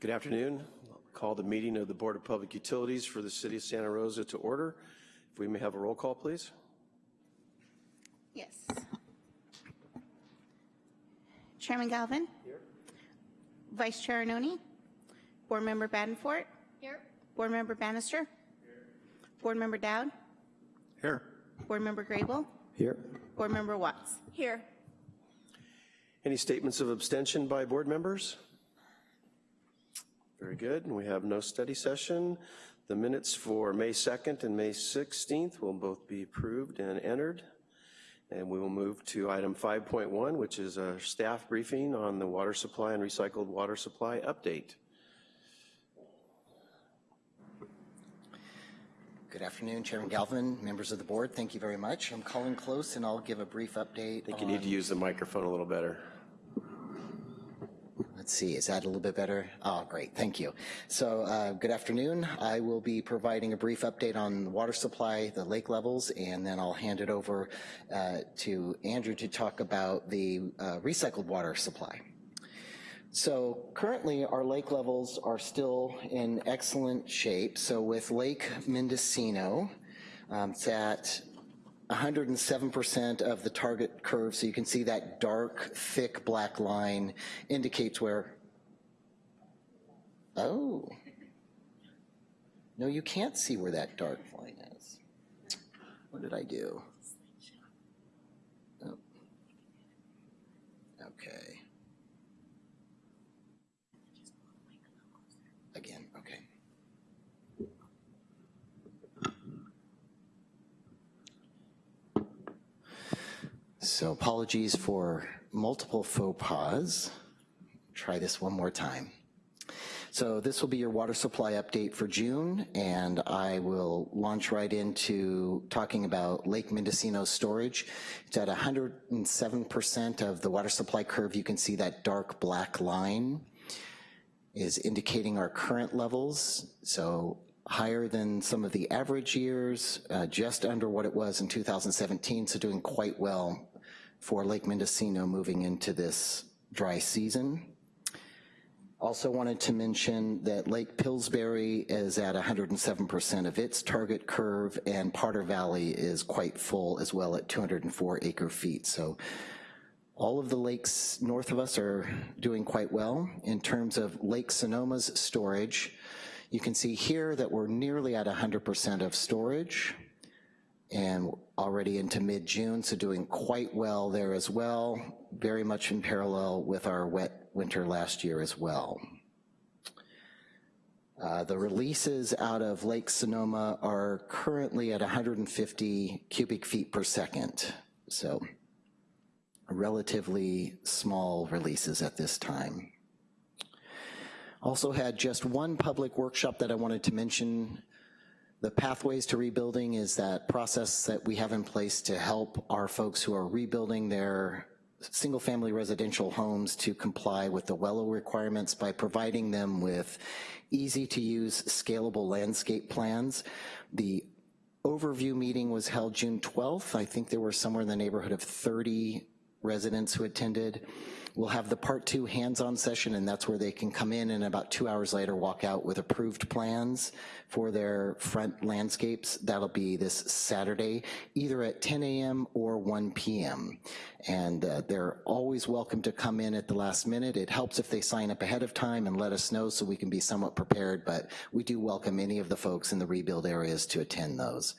Good afternoon. I'll call the meeting of the Board of Public Utilities for the City of Santa Rosa to order. If we may have a roll call, please. Yes. Chairman Galvin? Here. Vice Chair Arnone? Board Member Badenfort? Here. Board Member Bannister? Here. Board Member Dowd? Here. Board Member Grable? Here. Board Member Watts? Here. Any statements of abstention by board members? Very good, and we have no study session. The minutes for May 2nd and May 16th will both be approved and entered. And we will move to item 5.1, which is a staff briefing on the water supply and recycled water supply update. Good afternoon, Chairman Galvin, members of the board. Thank you very much. I'm Colin Close, and I'll give a brief update. I think you need to use the microphone a little better. Let's see, is that a little bit better? Oh, great, thank you. So uh, good afternoon. I will be providing a brief update on the water supply, the lake levels, and then I'll hand it over uh, to Andrew to talk about the uh, recycled water supply. So currently our lake levels are still in excellent shape. So with Lake Mendocino, um, it's at 107% of the target curve, so you can see that dark, thick black line indicates where, oh. No, you can't see where that dark line is. What did I do? Oh. Okay. Again, okay. So apologies for multiple faux pas. Try this one more time. So this will be your water supply update for June, and I will launch right into talking about Lake Mendocino storage. It's at 107% of the water supply curve. You can see that dark black line is indicating our current levels. So higher than some of the average years, uh, just under what it was in 2017, so doing quite well for Lake Mendocino moving into this dry season. Also wanted to mention that Lake Pillsbury is at 107% of its target curve and Potter Valley is quite full as well at 204 acre feet. So all of the lakes north of us are doing quite well. In terms of Lake Sonoma's storage, you can see here that we're nearly at 100% of storage and already into mid-June, so doing quite well there as well, very much in parallel with our wet winter last year as well. Uh, the releases out of Lake Sonoma are currently at 150 cubic feet per second, so relatively small releases at this time. Also had just one public workshop that I wanted to mention the Pathways to Rebuilding is that process that we have in place to help our folks who are rebuilding their single family residential homes to comply with the WELO requirements by providing them with easy to use scalable landscape plans. The overview meeting was held June 12th. I think there were somewhere in the neighborhood of 30 residents who attended. We'll have the part two hands-on session and that's where they can come in and about two hours later walk out with approved plans for their front landscapes. That'll be this Saturday, either at 10 a.m. or 1 p.m. And uh, they're always welcome to come in at the last minute. It helps if they sign up ahead of time and let us know so we can be somewhat prepared, but we do welcome any of the folks in the rebuild areas to attend those.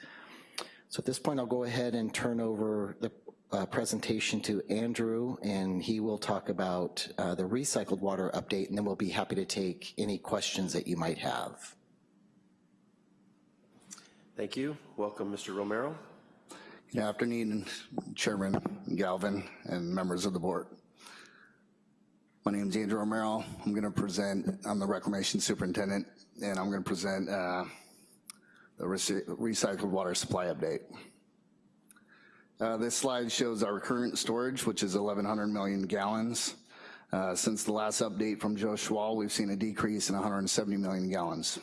So at this point, I'll go ahead and turn over the uh, presentation to Andrew, and he will talk about uh, the recycled water update, and then we'll be happy to take any questions that you might have. Thank you. Welcome, Mr. Romero. Good afternoon, Chairman Galvin and members of the board. My name is Andrew Romero. I'm gonna present, I'm the reclamation superintendent, and I'm gonna present uh, the recycled water supply update. Uh, this slide shows our current storage, which is 1,100 million gallons. Uh, since the last update from Joe Schwal, we've seen a decrease in 170 million gallons.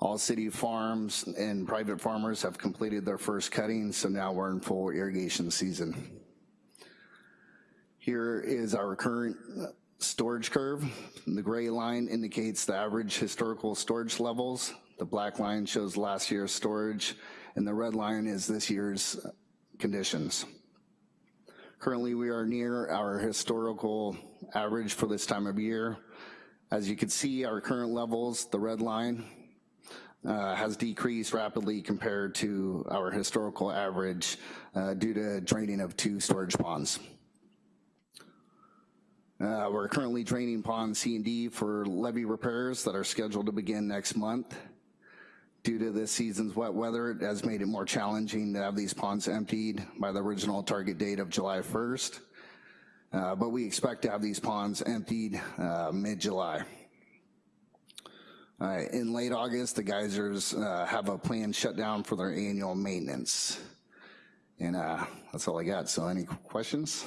All city farms and private farmers have completed their first cutting, so now we're in full irrigation season. Here is our current storage curve. The gray line indicates the average historical storage levels. The black line shows last year's storage, and the red line is this year's conditions. Currently, we are near our historical average for this time of year. As you can see, our current levels, the red line, uh, has decreased rapidly compared to our historical average uh, due to draining of two storage ponds. Uh, We're currently draining pond C and D for levee repairs that are scheduled to begin next month. Due to this season's wet weather, it has made it more challenging to have these ponds emptied by the original target date of July 1st. Uh, But we expect to have these ponds emptied uh, mid-July. Uh, In late August, the geysers uh, have a planned shutdown for their annual maintenance. And uh, that's all I got, so any questions?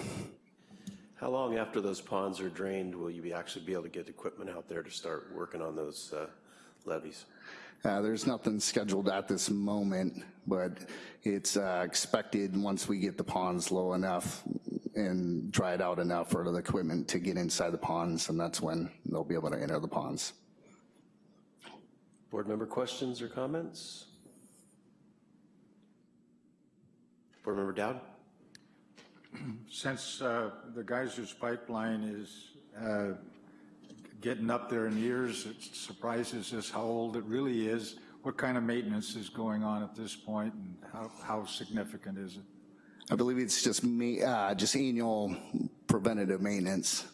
How long after those ponds are drained will you be actually be able to get equipment out there to start working on those uh, levees? Uh, There's nothing scheduled at this moment, but it's uh, expected, once we get the ponds low enough and dried out enough for the equipment to get inside the ponds, and that's when they'll be able to enter the ponds. Board member questions or comments? Board member Dowd? Since uh, the geysers pipeline is uh, getting up there in years, it surprises us how old it really is. What kind of maintenance is going on at this point, and how how significant is it? I believe it's just me, uh, just annual preventative maintenance.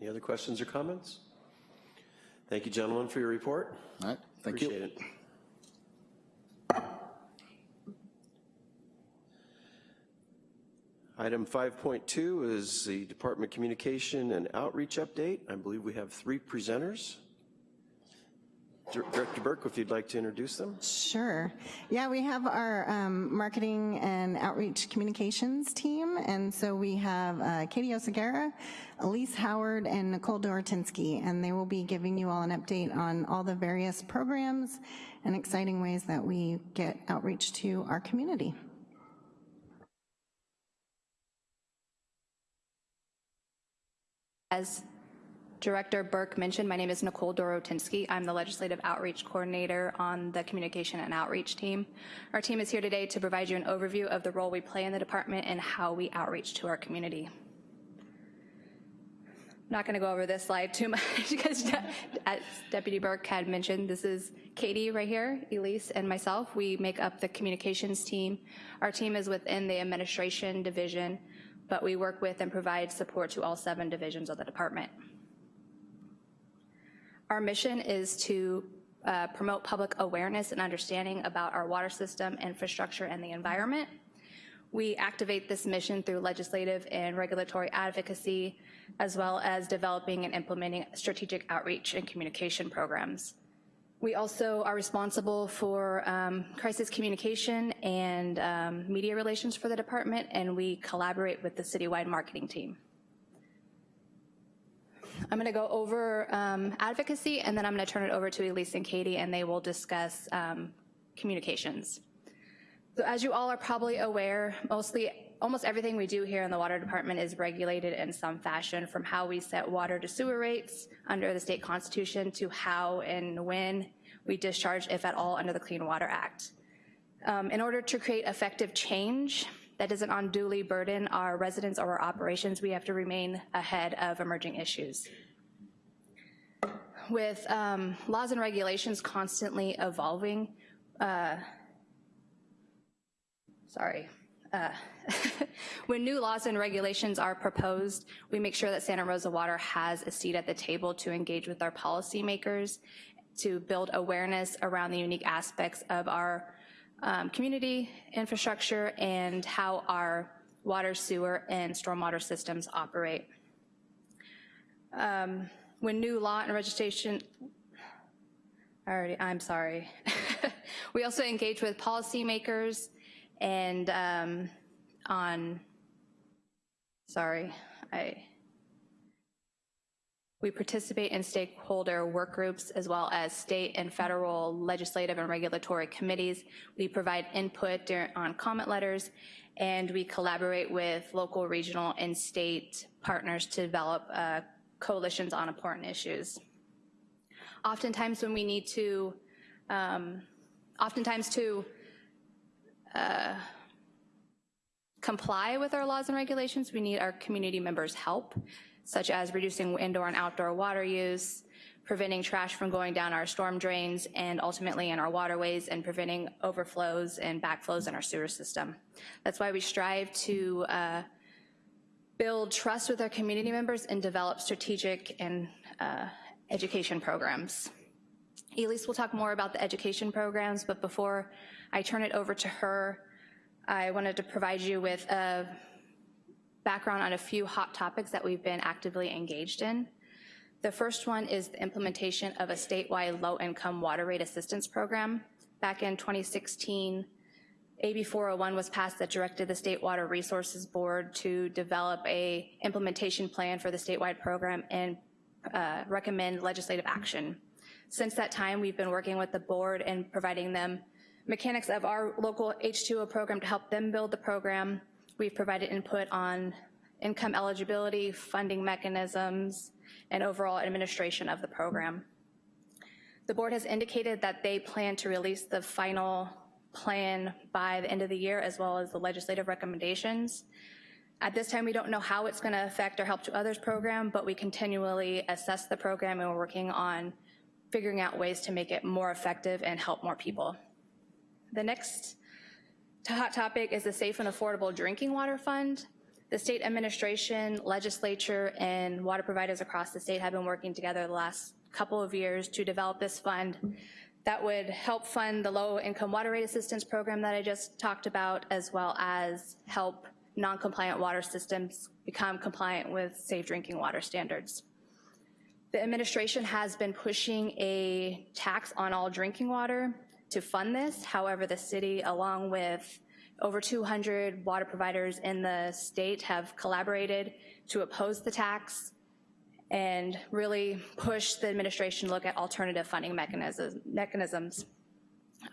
Any other questions or comments? Thank you, gentlemen, for your report. All right, thank you. Appreciate it. Item 5.2 is the Department of Communication and Outreach Update. I believe we have three presenters. Director Burke, if you'd like to introduce them. Sure. Yeah, we have our um, marketing and outreach communications team, and so we have uh, Katie Oseguera, Elise Howard, and Nicole Doratinsky, and they will be giving you all an update on all the various programs and exciting ways that we get outreach to our community. As Director Burke mentioned, my name is Nicole Dorotinsky. I'm the Legislative Outreach Coordinator on the Communication and Outreach team. Our team is here today to provide you an overview of the role we play in the department and how we outreach to our community. I'm not going to go over this slide too much because as Deputy Burke had mentioned, this is Katie right here, Elise, and myself. We make up the communications team. Our team is within the administration division, but we work with and provide support to all seven divisions of the department. Our mission is to uh, promote public awareness and understanding about our water system, infrastructure, and the environment. We activate this mission through legislative and regulatory advocacy, as well as developing and implementing strategic outreach and communication programs. We also are responsible for um, crisis communication and um, media relations for the department, and we collaborate with the citywide marketing team. I'm going to go over um, advocacy, and then I'm going to turn it over to Elise and Katie, and they will discuss um, communications. So as you all are probably aware, mostly, almost everything we do here in the water department is regulated in some fashion, from how we set water to sewer rates under the state constitution to how and when we discharge, if at all, under the Clean Water Act. Um, in order to create effective change that doesn't unduly burden our residents or our operations, we have to remain ahead of emerging issues. With um, laws and regulations constantly evolving, uh, sorry, uh, when new laws and regulations are proposed, we make sure that Santa Rosa Water has a seat at the table to engage with our policymakers, to build awareness around the unique aspects of our um, community infrastructure and how our water, sewer, and stormwater systems operate. Um, when new law and registration, already, I'm sorry. we also engage with policymakers and um, on, sorry, I, We participate in stakeholder work groups as well as state and federal legislative and regulatory committees. We provide input on comment letters, and we collaborate with local, regional, and state partners to develop uh, coalitions on important issues. Oftentimes when we need to, um, oftentimes to uh, comply with our laws and regulations, we need our community members' help, such as reducing indoor and outdoor water use, preventing trash from going down our storm drains and ultimately in our waterways, and preventing overflows and backflows in our sewer system. That's why we strive to uh, build trust with our community members and develop strategic and uh, education programs. Elise will talk more about the education programs, but before I turn it over to her, I wanted to provide you with a background on a few hot topics that we've been actively engaged in. The first one is the implementation of a statewide low-income water rate assistance program. Back in 2016, AB 401 was passed that directed the State Water Resources Board to develop a implementation plan for the statewide program and uh, recommend legislative action. Since that time, we've been working with the board and providing them mechanics of our local H2O program to help them build the program. We've provided input on income eligibility, funding mechanisms, and overall administration of the program. The board has indicated that they plan to release the final plan by the end of the year, as well as the legislative recommendations. At this time, we don't know how it's gonna affect our Help to Others program, but we continually assess the program and we're working on figuring out ways to make it more effective and help more people. The next hot topic is the Safe and Affordable Drinking Water Fund. The state administration, legislature, and water providers across the state have been working together the last couple of years to develop this fund that would help fund the low-income water rate assistance program that I just talked about, as well as help non-compliant water systems become compliant with safe drinking water standards. The administration has been pushing a tax on all drinking water to fund this. However, the city, along with over 200 water providers in the state, have collaborated to oppose the tax and really push the administration to look at alternative funding mechanisms. mechanisms.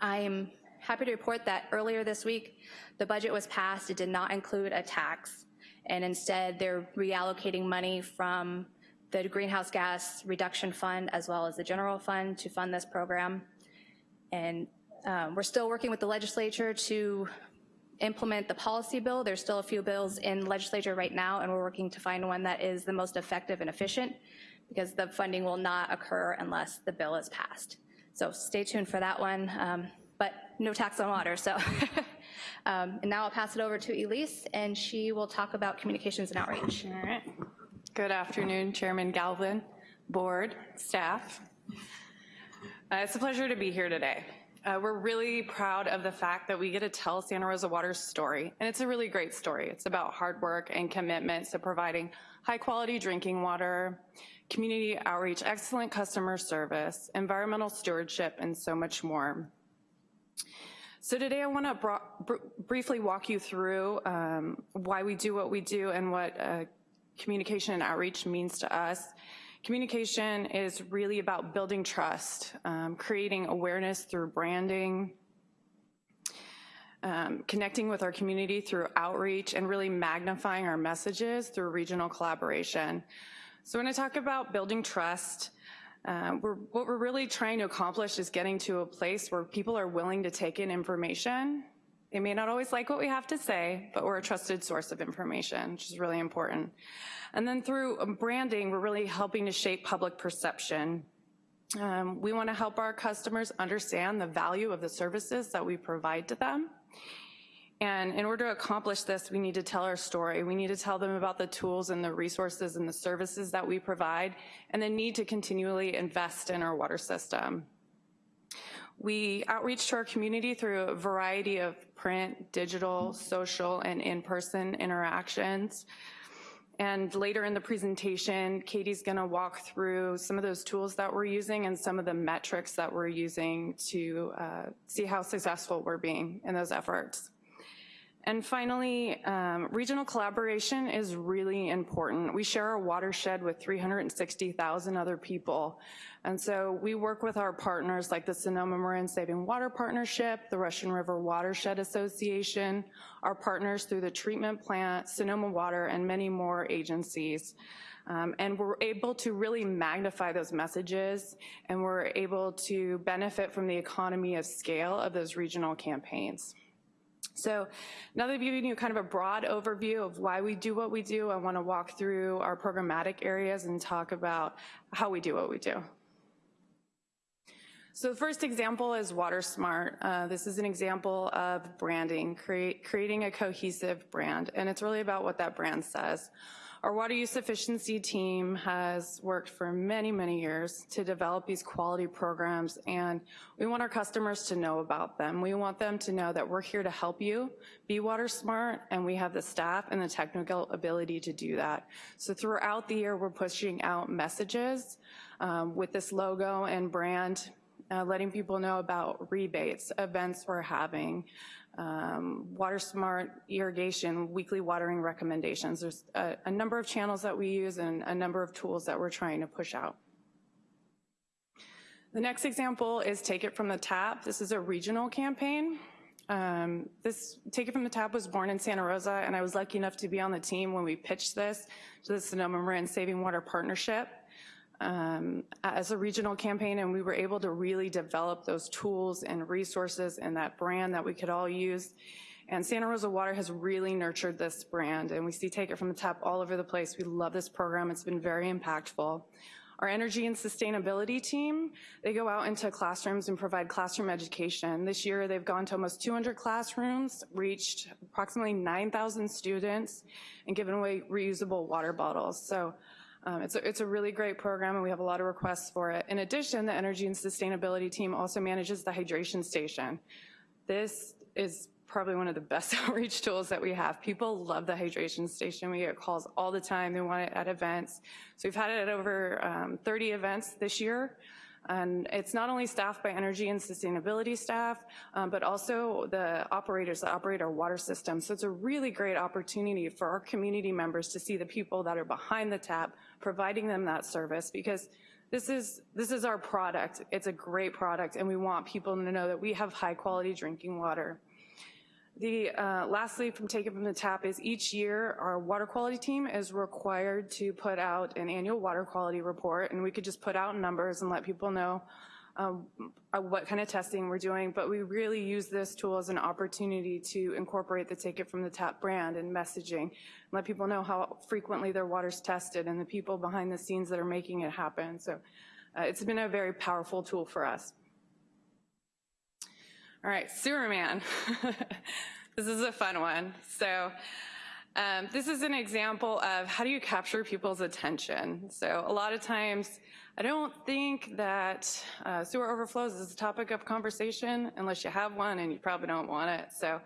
I'm happy to report that earlier this week, the budget was passed. It did not include a tax, and instead they're reallocating money from the Greenhouse Gas Reduction Fund as well as the General Fund to fund this program. And um, we're still working with the legislature to implement the policy bill. There's still a few bills in legislature right now, and we're working to find one that is the most effective and efficient because the funding will not occur unless the bill is passed. So stay tuned for that one, um, but no tax on water, so. um, and now I'll pass it over to Elise, and she will talk about communications and outreach. All right. Good afternoon, Chairman Galvin, board, staff. Uh, It's a pleasure to be here today. Uh, We're really proud of the fact that we get to tell Santa Rosa Water's story, and it's a really great story. It's about hard work and commitment to providing high-quality drinking water, community outreach, excellent customer service, environmental stewardship, and so much more. So today I want to br briefly walk you through um, why we do what we do and what uh, communication and outreach means to us. Communication is really about building trust, um, creating awareness through branding, um, connecting with our community through outreach, and really magnifying our messages through regional collaboration. So when I talk about building trust, uh, we're, what we're really trying to accomplish is getting to a place where people are willing to take in information. They may not always like what we have to say, but we're a trusted source of information, which is really important. And then through um, branding, we're really helping to shape public perception. Um, we wanna help our customers understand the value of the services that we provide to them. And in order to accomplish this, we need to tell our story. We need to tell them about the tools and the resources and the services that we provide and the need to continually invest in our water system. We outreach to our community through a variety of print, digital, social, and in-person interactions. And later in the presentation, Katie's gonna walk through some of those tools that we're using and some of the metrics that we're using to uh, see how successful we're being in those efforts. And finally, um, regional collaboration is really important. We share a watershed with 360,000 other people. And so we work with our partners like the Sonoma Marin Saving Water Partnership, the Russian River Watershed Association, our partners through the treatment plant, Sonoma Water, and many more agencies. Um, and we're able to really magnify those messages and we're able to benefit from the economy of scale of those regional campaigns. So now that I've given you kind of a broad overview of why we do what we do, I wanna walk through our programmatic areas and talk about how we do what we do. So the first example is WaterSmart. Uh, this is an example of branding, create, creating a cohesive brand, and it's really about what that brand says. Our water use efficiency team has worked for many, many years to develop these quality programs and we want our customers to know about them. We want them to know that we're here to help you be water smart and we have the staff and the technical ability to do that. So throughout the year, we're pushing out messages um, with this logo and brand uh, letting people know about rebates, events we're having, um, water smart irrigation, weekly watering recommendations. There's a, a number of channels that we use and a number of tools that we're trying to push out. The next example is Take It From the Tap. This is a regional campaign. Um, this Take It From the Tap was born in Santa Rosa and I was lucky enough to be on the team when we pitched this to the Sonoma Marin Saving Water Partnership um, as a regional campaign and we were able to really develop those tools and resources and that brand that we could all use. And Santa Rosa Water has really nurtured this brand and we see Take It From the Tap all over the place. We love this program. It's been very impactful. Our energy and sustainability team, they go out into classrooms and provide classroom education. This year they've gone to almost 200 classrooms, reached approximately 9,000 students, and given away reusable water bottles. So um, it's, a, it's a really great program and we have a lot of requests for it. In addition, the energy and sustainability team also manages the hydration station. This is probably one of the best outreach tools that we have. People love the hydration station. We get calls all the time. They want it at events. So we've had it at over um, 30 events this year. And it's not only staffed by energy and sustainability staff, um, but also the operators that operate our water system. So it's a really great opportunity for our community members to see the people that are behind the tap, providing them that service because this is, this is our product. It's a great product and we want people to know that we have high quality drinking water. The uh, lastly from Take It From the Tap is each year our water quality team is required to put out an annual water quality report and we could just put out numbers and let people know um, uh, what kind of testing we're doing, but we really use this tool as an opportunity to incorporate the Take It From the Tap brand and messaging, let people know how frequently their water's tested and the people behind the scenes that are making it happen. So uh, it's been a very powerful tool for us. All right, Sewerman. this is a fun one. So um, this is an example of how do you capture people's attention. So a lot of times, I don't think that uh, sewer overflows is a topic of conversation unless you have one and you probably don't want it. So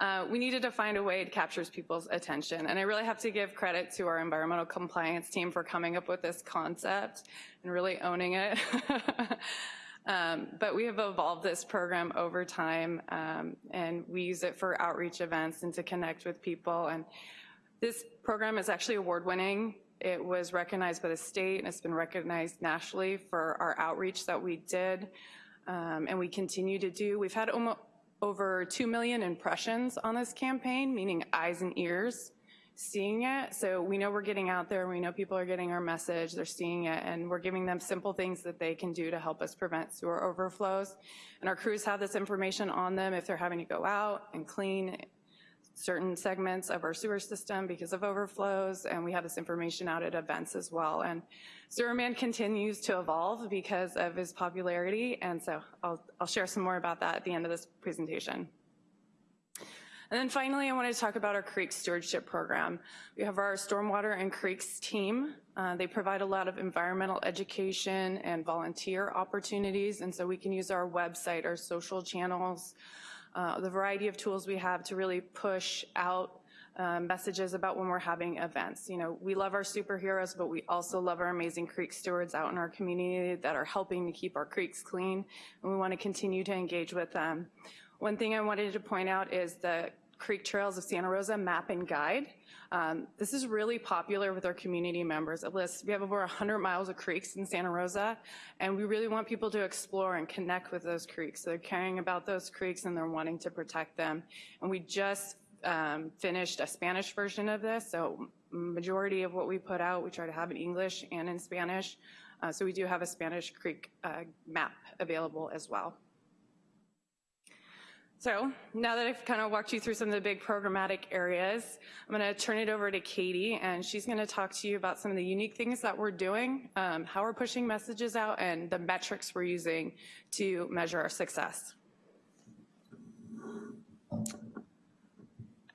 uh, we needed to find a way to capture people's attention. And I really have to give credit to our environmental compliance team for coming up with this concept and really owning it. Um, but we have evolved this program over time um, and we use it for outreach events and to connect with people. And this program is actually award winning. It was recognized by the state and it's been recognized nationally for our outreach that we did um, and we continue to do. We've had over 2 million impressions on this campaign, meaning eyes and ears seeing it. So we know we're getting out there, we know people are getting our message, they're seeing it, and we're giving them simple things that they can do to help us prevent sewer overflows. And our crews have this information on them if they're having to go out and clean certain segments of our sewer system because of overflows, and we have this information out at events as well. And Sewerman continues to evolve because of his popularity, and so I'll, I'll share some more about that at the end of this presentation. And then finally, I want to talk about our creek stewardship program. We have our stormwater and creeks team. Uh, they provide a lot of environmental education and volunteer opportunities, and so we can use our website, our social channels, uh, the variety of tools we have to really push out uh, messages about when we're having events. You know, we love our superheroes, but we also love our amazing creek stewards out in our community that are helping to keep our creeks clean, and we want to continue to engage with them. One thing I wanted to point out is the Creek Trails of Santa Rosa Map and Guide. Um, this is really popular with our community members. We have over 100 miles of creeks in Santa Rosa, and we really want people to explore and connect with those creeks. So They're caring about those creeks and they're wanting to protect them. And we just um, finished a Spanish version of this, so majority of what we put out, we try to have in English and in Spanish. Uh, so we do have a Spanish Creek uh, map available as well. So now that I've kind of walked you through some of the big programmatic areas, I'm going to turn it over to Katie, and she's going to talk to you about some of the unique things that we're doing, um, how we're pushing messages out, and the metrics we're using to measure our success.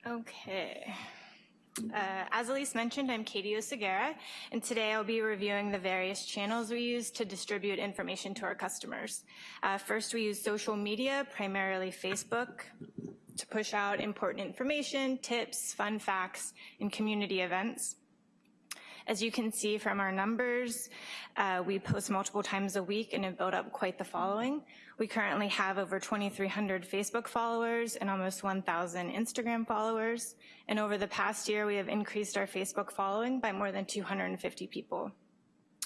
Okay. Uh, as Elise mentioned, I'm Katie Oseguera, and today I'll be reviewing the various channels we use to distribute information to our customers. Uh, first, we use social media, primarily Facebook, to push out important information, tips, fun facts, and community events. As you can see from our numbers, uh, we post multiple times a week and have built up quite the following. We currently have over 2,300 Facebook followers and almost 1,000 Instagram followers. And over the past year, we have increased our Facebook following by more than 250 people.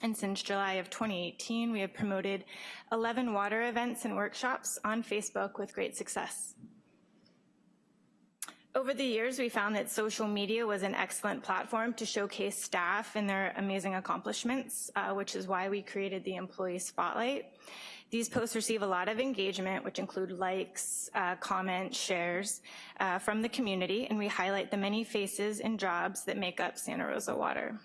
And since July of 2018, we have promoted 11 water events and workshops on Facebook with great success. Over the years, we found that social media was an excellent platform to showcase staff and their amazing accomplishments, uh, which is why we created the Employee Spotlight. These posts receive a lot of engagement, which include likes, uh, comments, shares uh, from the community, and we highlight the many faces and jobs that make up Santa Rosa Water.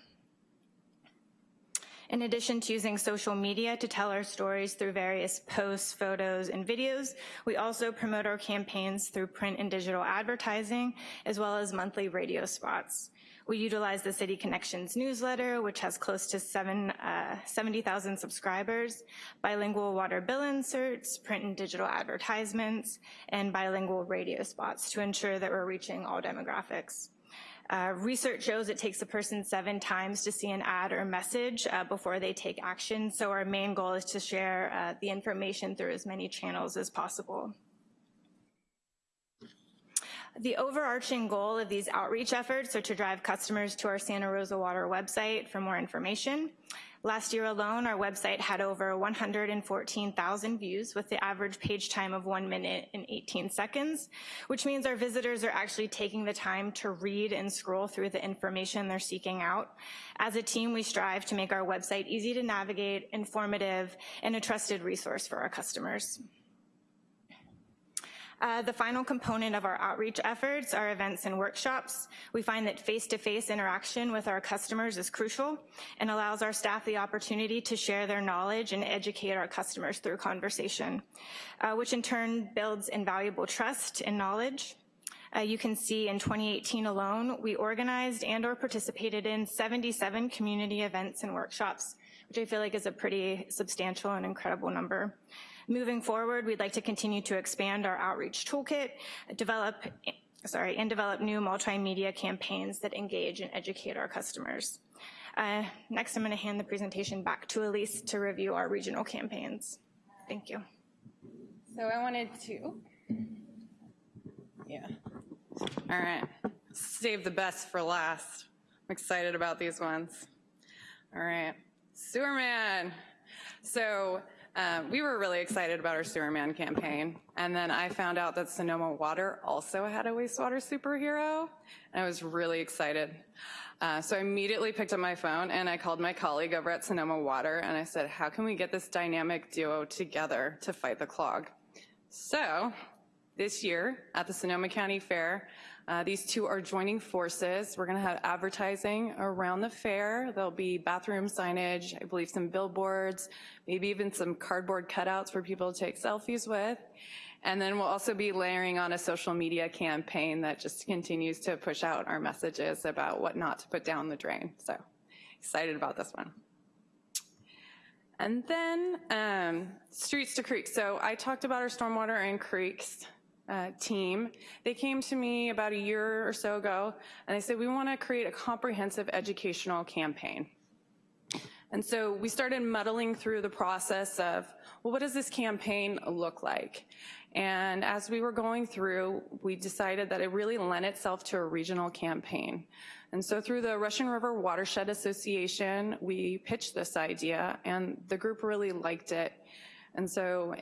In addition to using social media to tell our stories through various posts, photos, and videos, we also promote our campaigns through print and digital advertising, as well as monthly radio spots. We utilize the City Connections newsletter, which has close to seven, uh, 70,000 subscribers, bilingual water bill inserts, print and digital advertisements, and bilingual radio spots to ensure that we're reaching all demographics. Uh, research shows it takes a person seven times to see an ad or message uh, before they take action, so our main goal is to share uh, the information through as many channels as possible. The overarching goal of these outreach efforts are to drive customers to our Santa Rosa Water website for more information. Last year alone, our website had over 114,000 views with the average page time of one minute and 18 seconds, which means our visitors are actually taking the time to read and scroll through the information they're seeking out. As a team, we strive to make our website easy to navigate, informative, and a trusted resource for our customers. Uh, the final component of our outreach efforts are events and workshops. We find that face-to-face -face interaction with our customers is crucial and allows our staff the opportunity to share their knowledge and educate our customers through conversation, uh, which in turn builds invaluable trust and knowledge. Uh, you can see in 2018 alone, we organized and or participated in 77 community events and workshops, which I feel like is a pretty substantial and incredible number. Moving forward, we'd like to continue to expand our outreach toolkit, develop sorry, and develop new multimedia campaigns that engage and educate our customers. Uh, next, I'm gonna hand the presentation back to Elise to review our regional campaigns. Thank you. So I wanted to, yeah. All right, save the best for last. I'm excited about these ones. All right, Sewerman. So um, we were really excited about our Sewerman campaign, and then I found out that Sonoma Water also had a wastewater superhero, and I was really excited. Uh, so I immediately picked up my phone and I called my colleague over at Sonoma Water and I said, how can we get this dynamic duo together to fight the clog? So this year at the Sonoma County Fair, uh, these two are joining forces. We're gonna have advertising around the fair. There'll be bathroom signage, I believe some billboards, maybe even some cardboard cutouts for people to take selfies with. And then we'll also be layering on a social media campaign that just continues to push out our messages about what not to put down the drain. So excited about this one. And then um, streets to creeks. So I talked about our stormwater and creeks uh, team. They came to me about a year or so ago and they said, we wanna create a comprehensive educational campaign. And so we started muddling through the process of, well, what does this campaign look like? And as we were going through, we decided that it really lent itself to a regional campaign. And so through the Russian River Watershed Association, we pitched this idea and the group really liked it. And so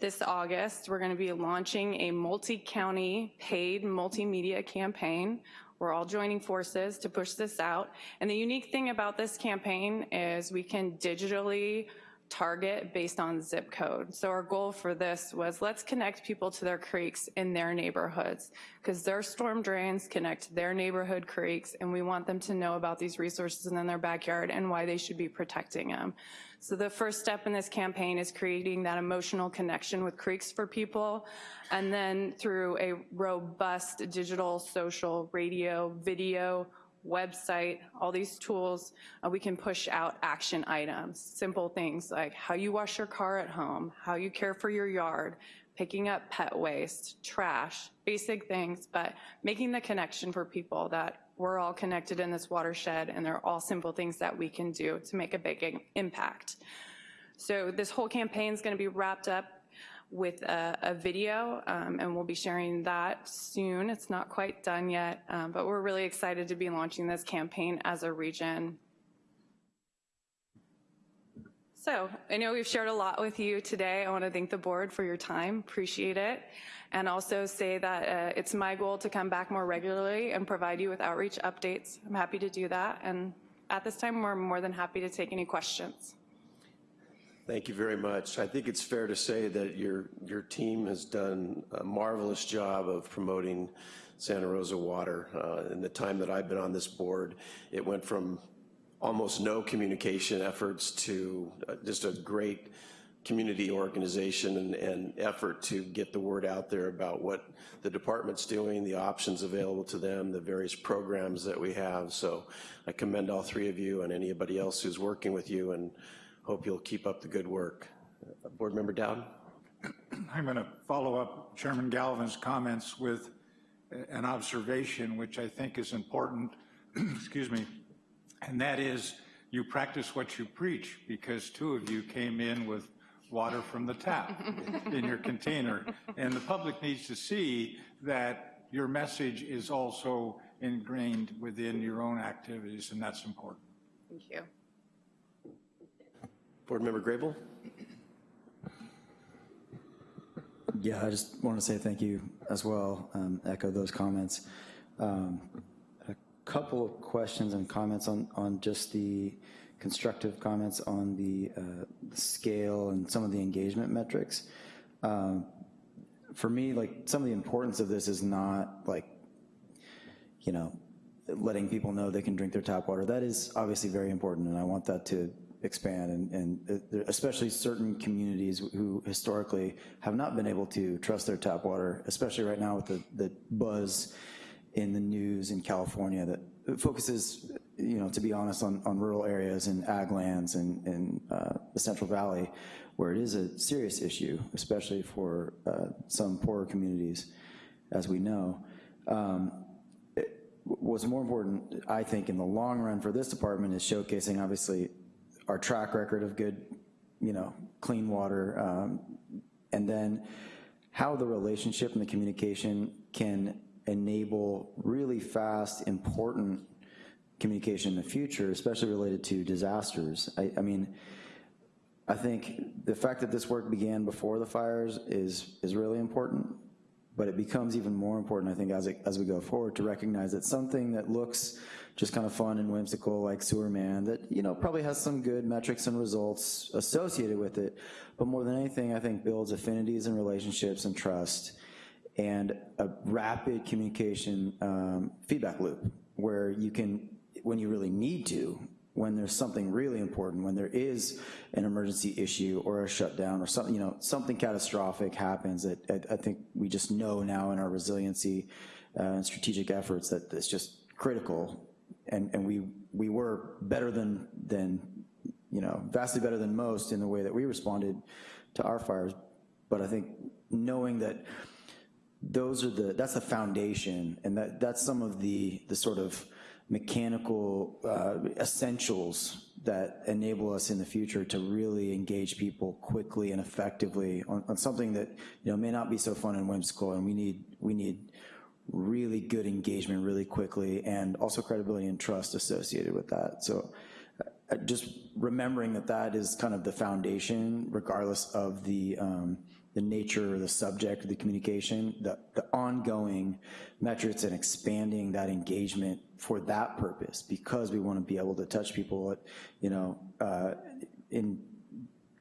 this August, we're gonna be launching a multi-county paid multimedia campaign. We're all joining forces to push this out. And the unique thing about this campaign is we can digitally target based on zip code. So our goal for this was let's connect people to their creeks in their neighborhoods because their storm drains connect their neighborhood creeks and we want them to know about these resources in their backyard and why they should be protecting them. So the first step in this campaign is creating that emotional connection with creeks for people and then through a robust digital, social, radio, video, website, all these tools, uh, we can push out action items, simple things like how you wash your car at home, how you care for your yard, picking up pet waste, trash, basic things, but making the connection for people that we're all connected in this watershed and they're all simple things that we can do to make a big impact. So this whole campaign is gonna be wrapped up with a, a video, um, and we'll be sharing that soon. It's not quite done yet, um, but we're really excited to be launching this campaign as a region. So I know we've shared a lot with you today. I want to thank the board for your time, appreciate it, and also say that uh, it's my goal to come back more regularly and provide you with outreach updates. I'm happy to do that, and at this time, we're more than happy to take any questions. Thank you very much. I think it's fair to say that your, your team has done a marvelous job of promoting Santa Rosa water. Uh, in the time that I've been on this board, it went from almost no communication efforts to uh, just a great community organization and, and, effort to get the word out there about what the department's doing, the options available to them, the various programs that we have. So I commend all three of you and anybody else who's working with you and hope you'll keep up the good work. Uh, Board Member Dowd? I'm going to follow up Chairman Galvin's comments with an observation which I think is important, excuse me, and that is you practice what you preach because two of you came in with water from the tap in your container. And the public needs to see that your message is also ingrained within your own activities, and that's important. Thank you. Board Member Grable? Yeah, I just want to say thank you as well, um, echo those comments. Um, a couple of questions and comments on, on just the constructive comments on the, uh, scale and some of the engagement metrics. Um, for me, like some of the importance of this is not like, you know, letting people know they can drink their tap water. That is obviously very important and I want that to expand and, and especially certain communities who historically have not been able to trust their tap water, especially right now with the, the buzz in the news in California that focuses, you know, to be honest, on, on rural areas and ag lands and, and uh, the Central Valley, where it is a serious issue, especially for uh, some poorer communities, as we know. Um, what's more important, I think, in the long run for this department is showcasing, obviously, our track record of good, you know, clean water, um, and then how the relationship and the communication can enable really fast, important communication in the future, especially related to disasters. I, I mean, I think the fact that this work began before the fires is, is really important, but it becomes even more important, I think, as, it, as we go forward to recognize that something that looks just kind of fun and whimsical like Sewerman that, you know, probably has some good metrics and results associated with it. But more than anything, I think builds affinities and relationships and trust and a rapid communication um, feedback loop where you can, when you really need to, when there's something really important, when there is an emergency issue or a shutdown or something, you know, something catastrophic happens that I, I think we just know now in our resiliency uh, and strategic efforts that it's just critical and, and we, we were better than, than, you know, vastly better than most in the way that we responded to our fires. But I think knowing that those are the, that's the foundation and that, that's some of the, the sort of mechanical uh, essentials that enable us in the future to really engage people quickly and effectively on, on something that, you know, may not be so fun and whimsical, and we need, we need really good engagement really quickly, and also credibility and trust associated with that. So uh, just remembering that that is kind of the foundation, regardless of the, um, the nature or the subject of the communication, the, the ongoing metrics and expanding that engagement for that purpose, because we want to be able to touch people, at, you know, uh, in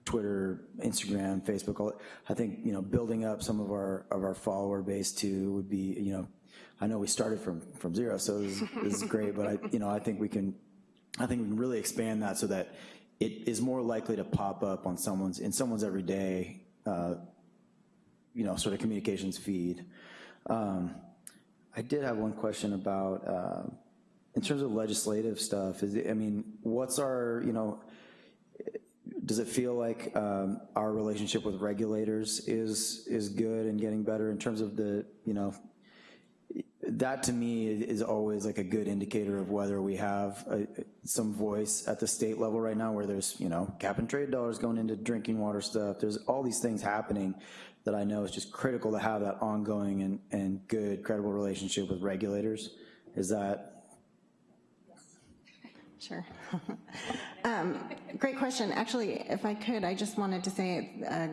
Twitter, Instagram, Facebook, all, I think, you know, building up some of our, of our follower base too would be, you know, I know we started from, from zero, so this, is- great, but I, you know, I think we can, I think we can really expand that so that it is more likely to pop up on someone's, in someone's everyday, uh, you know, sort of communications feed. Um, I did have one question about, uh, in terms of legislative stuff, is it, I mean, what's our, you know, does it feel like um, our relationship with regulators is, is good and getting better in terms of the, you know, that to me is always like a good indicator of whether we have a, some voice at the state level right now where there's, you know, cap and trade dollars going into drinking water stuff. There's all these things happening that I know is just critical to have that ongoing and, and good, credible relationship with regulators. Is that, Sure. Um, Great question. Actually, if I could, I just wanted to say a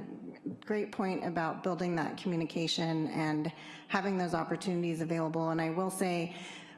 great point about building that communication and having those opportunities available. And I will say,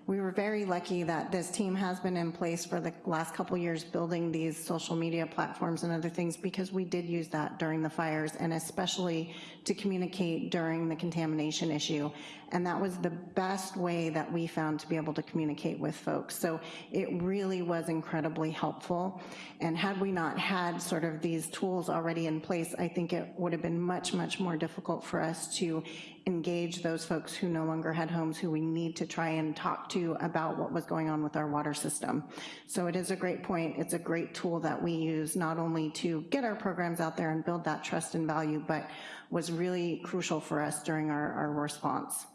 we were very lucky that this team has been in place for the last couple years building these social media platforms and other things because we did use that during the fires and especially to communicate during the contamination issue. And that was the best way that we found to be able to communicate with folks. So it really was incredibly helpful. And had we not had sort of these tools already in place, I think it would have been much, much more difficult for us to engage those folks who no longer had homes who we need to try and talk to about what was going on with our water system. So it is a great point. It's a great tool that we use not only to get our programs out there and build that trust and value, but was really crucial for us during our, our response.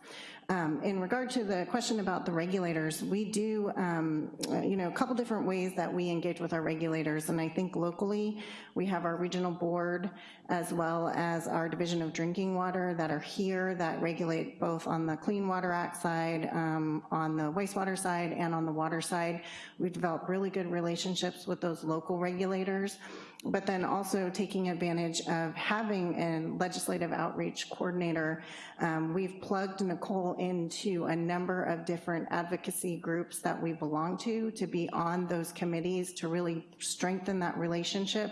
Um, in regard to the question about the regulators, we do, um, you know, a couple different ways that we engage with our regulators, and I think locally, we have our regional board as well as our Division of Drinking Water that are here that regulate both on the Clean Water Act side, um, on the wastewater side, and on the water side. We've developed really good relationships with those local regulators but then also taking advantage of having a legislative outreach coordinator. Um, we've plugged Nicole into a number of different advocacy groups that we belong to, to be on those committees to really strengthen that relationship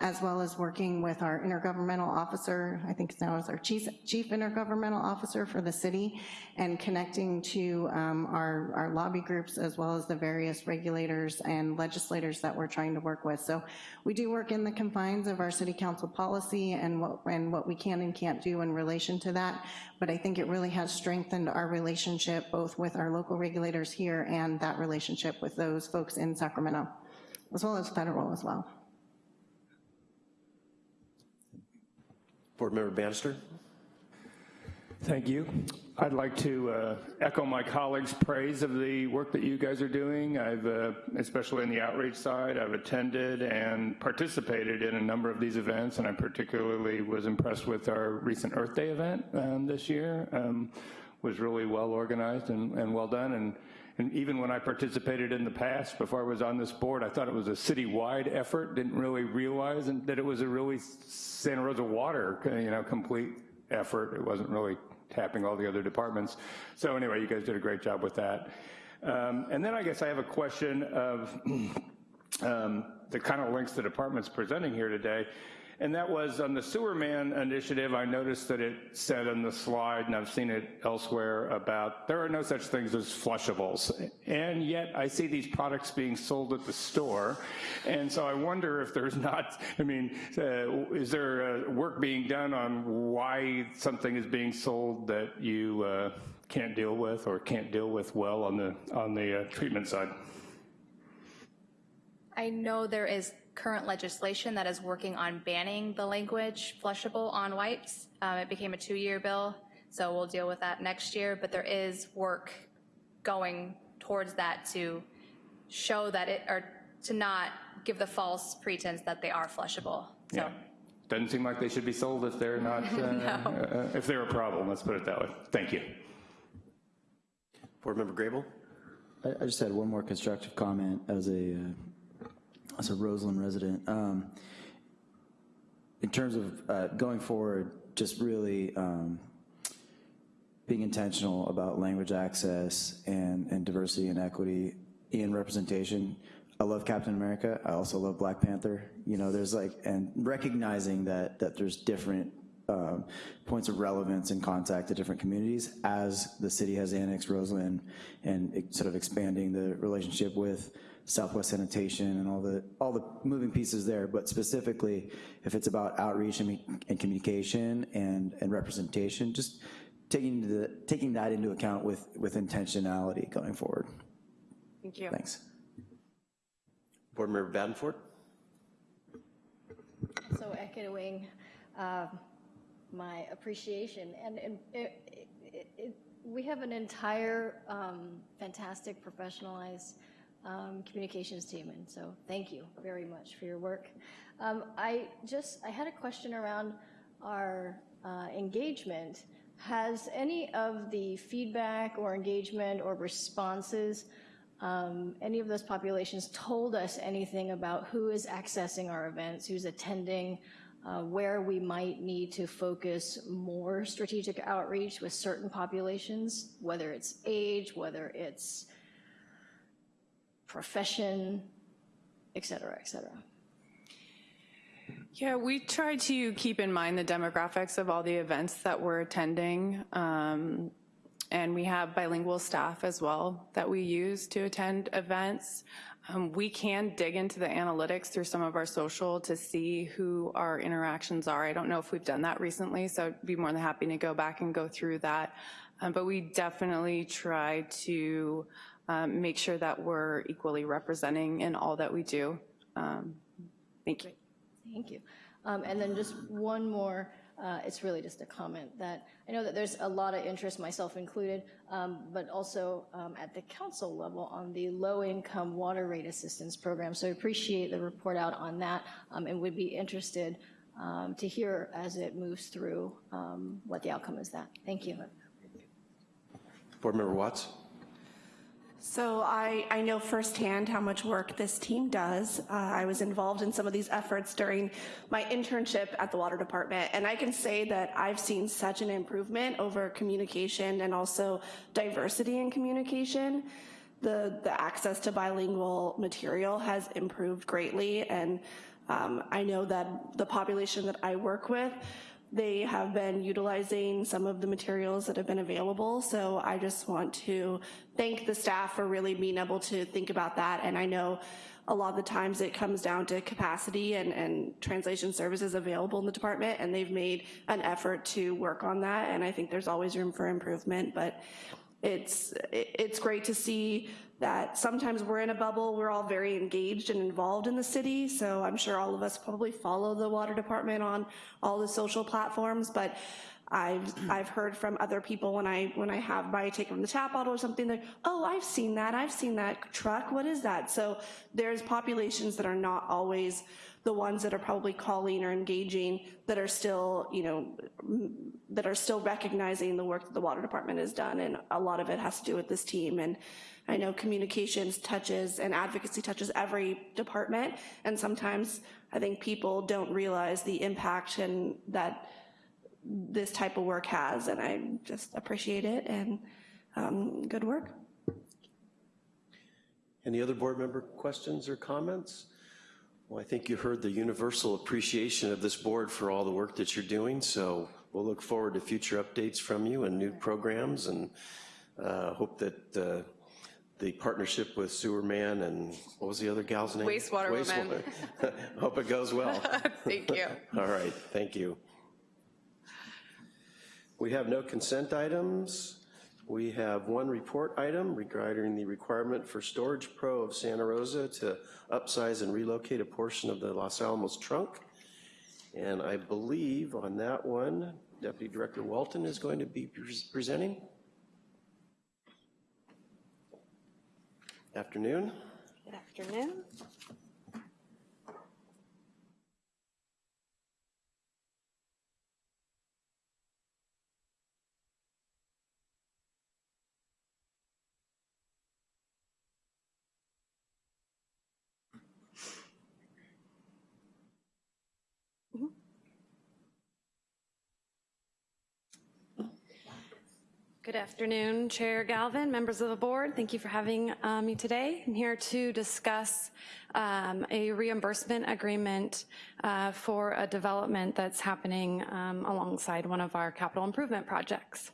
as well as working with our intergovernmental officer, I think now is our chief, chief intergovernmental officer for the city, and connecting to um, our, our lobby groups as well as the various regulators and legislators that we're trying to work with. So we do work in the confines of our city council policy and what, and what we can and can't do in relation to that, but I think it really has strengthened our relationship both with our local regulators here and that relationship with those folks in Sacramento, as well as federal as well. Board Member Bannister? Thank you. I'd like to uh, echo my colleagues' praise of the work that you guys are doing. I've, uh, especially in the outreach side, I've attended and participated in a number of these events, and I particularly was impressed with our recent Earth Day event um, this year. Um, was really well organized and, and well done, and and even when I participated in the past, before I was on this board, I thought it was a citywide effort, didn't really realize that it was a really Santa Rosa water, you know, complete effort. It wasn't really tapping all the other departments. So anyway, you guys did a great job with that. Um, and then I guess I have a question of um, the kind of links the department's presenting here today. And that was on the sewer man initiative, I noticed that it said on the slide, and I've seen it elsewhere, about there are no such things as flushables. And yet I see these products being sold at the store. And so I wonder if there's not, I mean, uh, is there uh, work being done on why something is being sold that you uh, can't deal with or can't deal with well on the, on the uh, treatment side? I know there is current legislation that is working on banning the language flushable on wipes. Um, it became a two-year bill, so we'll deal with that next year, but there is work going towards that to show that it, or to not give the false pretense that they are flushable. So, Yeah. Doesn't seem like they should be sold if they're not, uh, uh, if they're a problem, let's put it that way. Thank you. Board Member Grable? I, I just had one more constructive comment as a, uh, as a Roseland resident. Um, In terms of uh, going forward, just really um, being intentional about language access and, and diversity and equity in representation. I love Captain America, I also love Black Panther, you know, there's like, and recognizing that, that there's different um, points of relevance and contact to different communities as the city has annexed Roseland and sort of expanding the relationship with Southwest Sanitation and all the, all the moving pieces there, but specifically, if it's about outreach and, and communication and, and representation, just taking the, taking that into account with, with intentionality going forward. Thank you. Thanks. Board Member Badenford? So echoing um, my appreciation, and and it- it- it- we have an entire um, fantastic professionalized um, communications team, and so thank you very much for your work. Um, I just, I had a question around our uh, engagement. Has any of the feedback or engagement or responses um, any of those populations told us anything about who is accessing our events, who's attending, uh, where we might need to focus more strategic outreach with certain populations, whether it's age, whether it's profession, et cetera, et cetera. Yeah, we try to keep in mind the demographics of all the events that we're attending. Um, and we have bilingual staff as well that we use to attend events. Um, we can dig into the analytics through some of our social to see who our interactions are. I don't know if we've done that recently, so I'd be more than happy to go back and go through that. Um, but we definitely try to um, make sure that we're equally representing in all that we do. Um, thank you. Thank you. Um, And then just one more, uh, it's really just a comment that, I know that there's a lot of interest, myself included, um, but also um, at the council level on the low-income water rate assistance program. So I appreciate the report out on that um, and would be interested um, to hear as it moves through um, what the outcome is that. Thank you. Board Member Watts? So I, I know firsthand how much work this team does. Uh, I was involved in some of these efforts during my internship at the water department, and I can say that I've seen such an improvement over communication and also diversity in communication. The, the access to bilingual material has improved greatly, and um, I know that the population that I work with they have been utilizing some of the materials that have been available. So I just want to thank the staff for really being able to think about that. And I know a lot of the times it comes down to capacity and, and translation services available in the department, and they've made an effort to work on that. And I think there's always room for improvement, but it's, it's great to see that sometimes we're in a bubble, we're all very engaged and involved in the city, so I'm sure all of us probably follow the water department on all the social platforms, but I've, I've heard from other people when I, when I have my take from the tap bottle or something, like, oh, I've seen that, I've seen that truck, what is that? So there's populations that are not always the ones that are probably calling or engaging that are still, you know, that are still recognizing the work that the water department has done, and a lot of it has to do with this team. And I know communications touches and advocacy touches every department, and sometimes I think people don't realize the impact and that this type of work has, and I just appreciate it, and um, good work. Any other board member questions or comments? Well, I think you heard the universal appreciation of this board for all the work that you're doing, so we'll look forward to future updates from you and new programs, and uh, hope that uh, the partnership with Sewer Man and, what was the other gal's name? Wastewater. Wastewater. Hope it goes well. Thank you. All right, thank you. We have no consent items. We have one report item regarding the requirement for Storage Pro of Santa Rosa to upsize and relocate a portion of the Los Alamos trunk. And I believe on that one, Deputy Director Walton is going to be pres- presenting. Afternoon. Good afternoon. Good afternoon, Chair Galvin, members of the board. Thank you for having uh, me today. I'm here to discuss um, a reimbursement agreement uh, for a development that's happening um, alongside one of our capital improvement projects.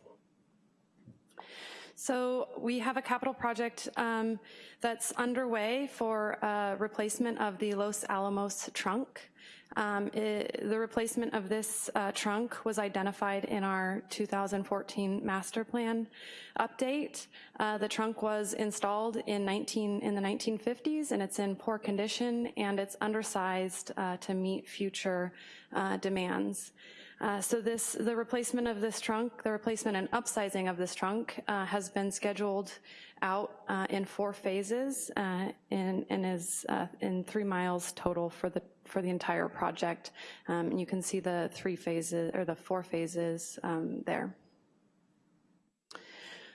So we have a capital project um, that's underway for uh, replacement of the Los Alamos trunk. Um, it, the replacement of this uh, trunk was identified in our 2014 master plan update. Uh, the trunk was installed in 19 in the 1950s and it's in poor condition and it's undersized uh, to meet future uh, demands. Uh, so this, the replacement of this trunk, the replacement and upsizing of this trunk uh, has been scheduled out uh, in four phases uh, and, and, is uh, in three miles total for the for the entire project. Um, and you can see the three phases or the four phases um, there.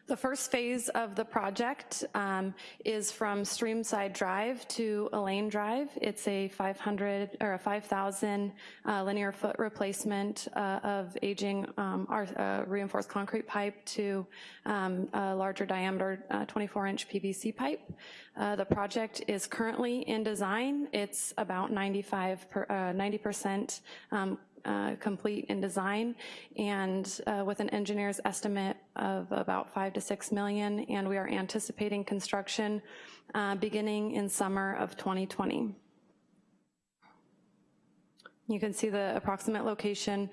The first phase of the project um, is from Streamside Drive to Elaine Drive. It's a 500 or a 5,000 uh, linear foot replacement uh, of aging um, our, uh, reinforced concrete pipe to um, a larger diameter 24-inch uh, PVC pipe. Uh, the project is currently in design. It's about 95 per, 90% uh, complete in design and uh, with an engineer's estimate of about five to six million and we are anticipating construction uh, beginning in summer of 2020. You can see the approximate location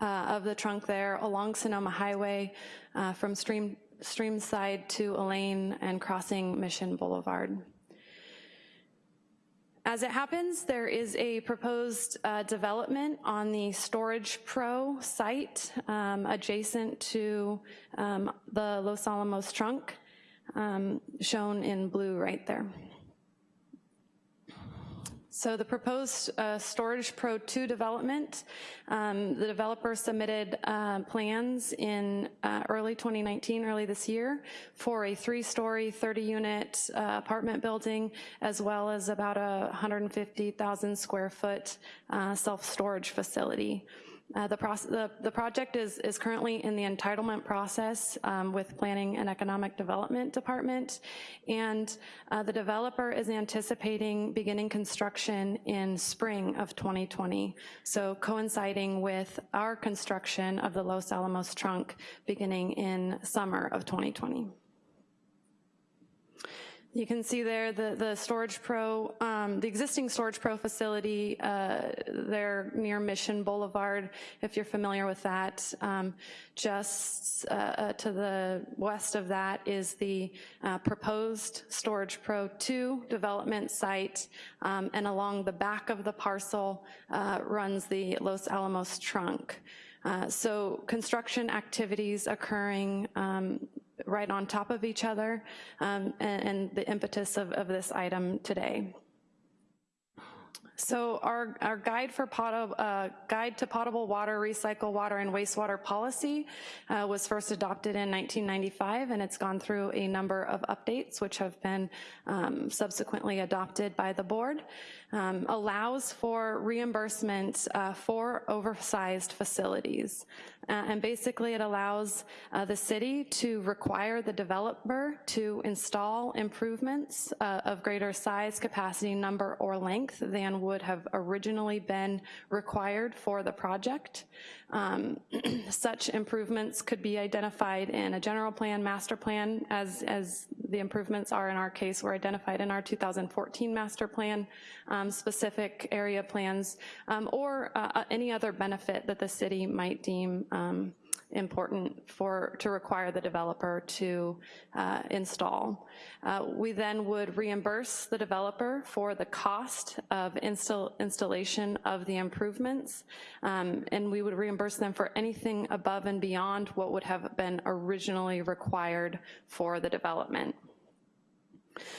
uh, of the trunk there along Sonoma Highway uh, from Stream, Streamside to Elaine and crossing Mission Boulevard. As it happens, there is a proposed uh, development on the Storage Pro site um, adjacent to um, the Los Alamos trunk, um, shown in blue right there. So the proposed uh, Storage Pro 2 development, um, the developer submitted uh, plans in uh, early 2019, early this year, for a three-story, 30-unit uh, apartment building, as well as about a 150,000 square foot uh, self-storage facility. Uh, the, the, the, project is, is currently in the entitlement process um, with Planning and Economic Development Department, and uh, the developer is anticipating beginning construction in spring of 2020, so coinciding with our construction of the Los Alamos trunk beginning in summer of 2020. You can see there the, the Storage Pro, um, the existing Storage Pro facility uh, there near Mission Boulevard, if you're familiar with that. Um, just uh, uh, to the west of that is the uh, proposed Storage Pro 2 development site, um, and along the back of the parcel uh, runs the Los Alamos trunk. Uh, so construction activities occurring um, right on top of each other um, and, and, the impetus of, of this item today. So our, our guide for uh, guide to potable water, recycle water, and wastewater policy uh, was first adopted in 1995, and it's gone through a number of updates, which have been um, subsequently adopted by the board. Um, allows for reimbursement uh, for oversized facilities. Uh, and basically it allows uh, the city to require the developer to install improvements uh, of greater size, capacity, number, or length than would have originally been required for the project. Um, such improvements could be identified in a general plan, master plan, as, as the improvements are in our case were identified in our 2014 master plan, um, specific area plans, um, or uh, uh, any other benefit that the city might deem um, important for to require the developer to uh, install. Uh, we then would reimburse the developer for the cost of install, installation of the improvements, um, and we would reimburse them for anything above and beyond what would have been originally required for the development.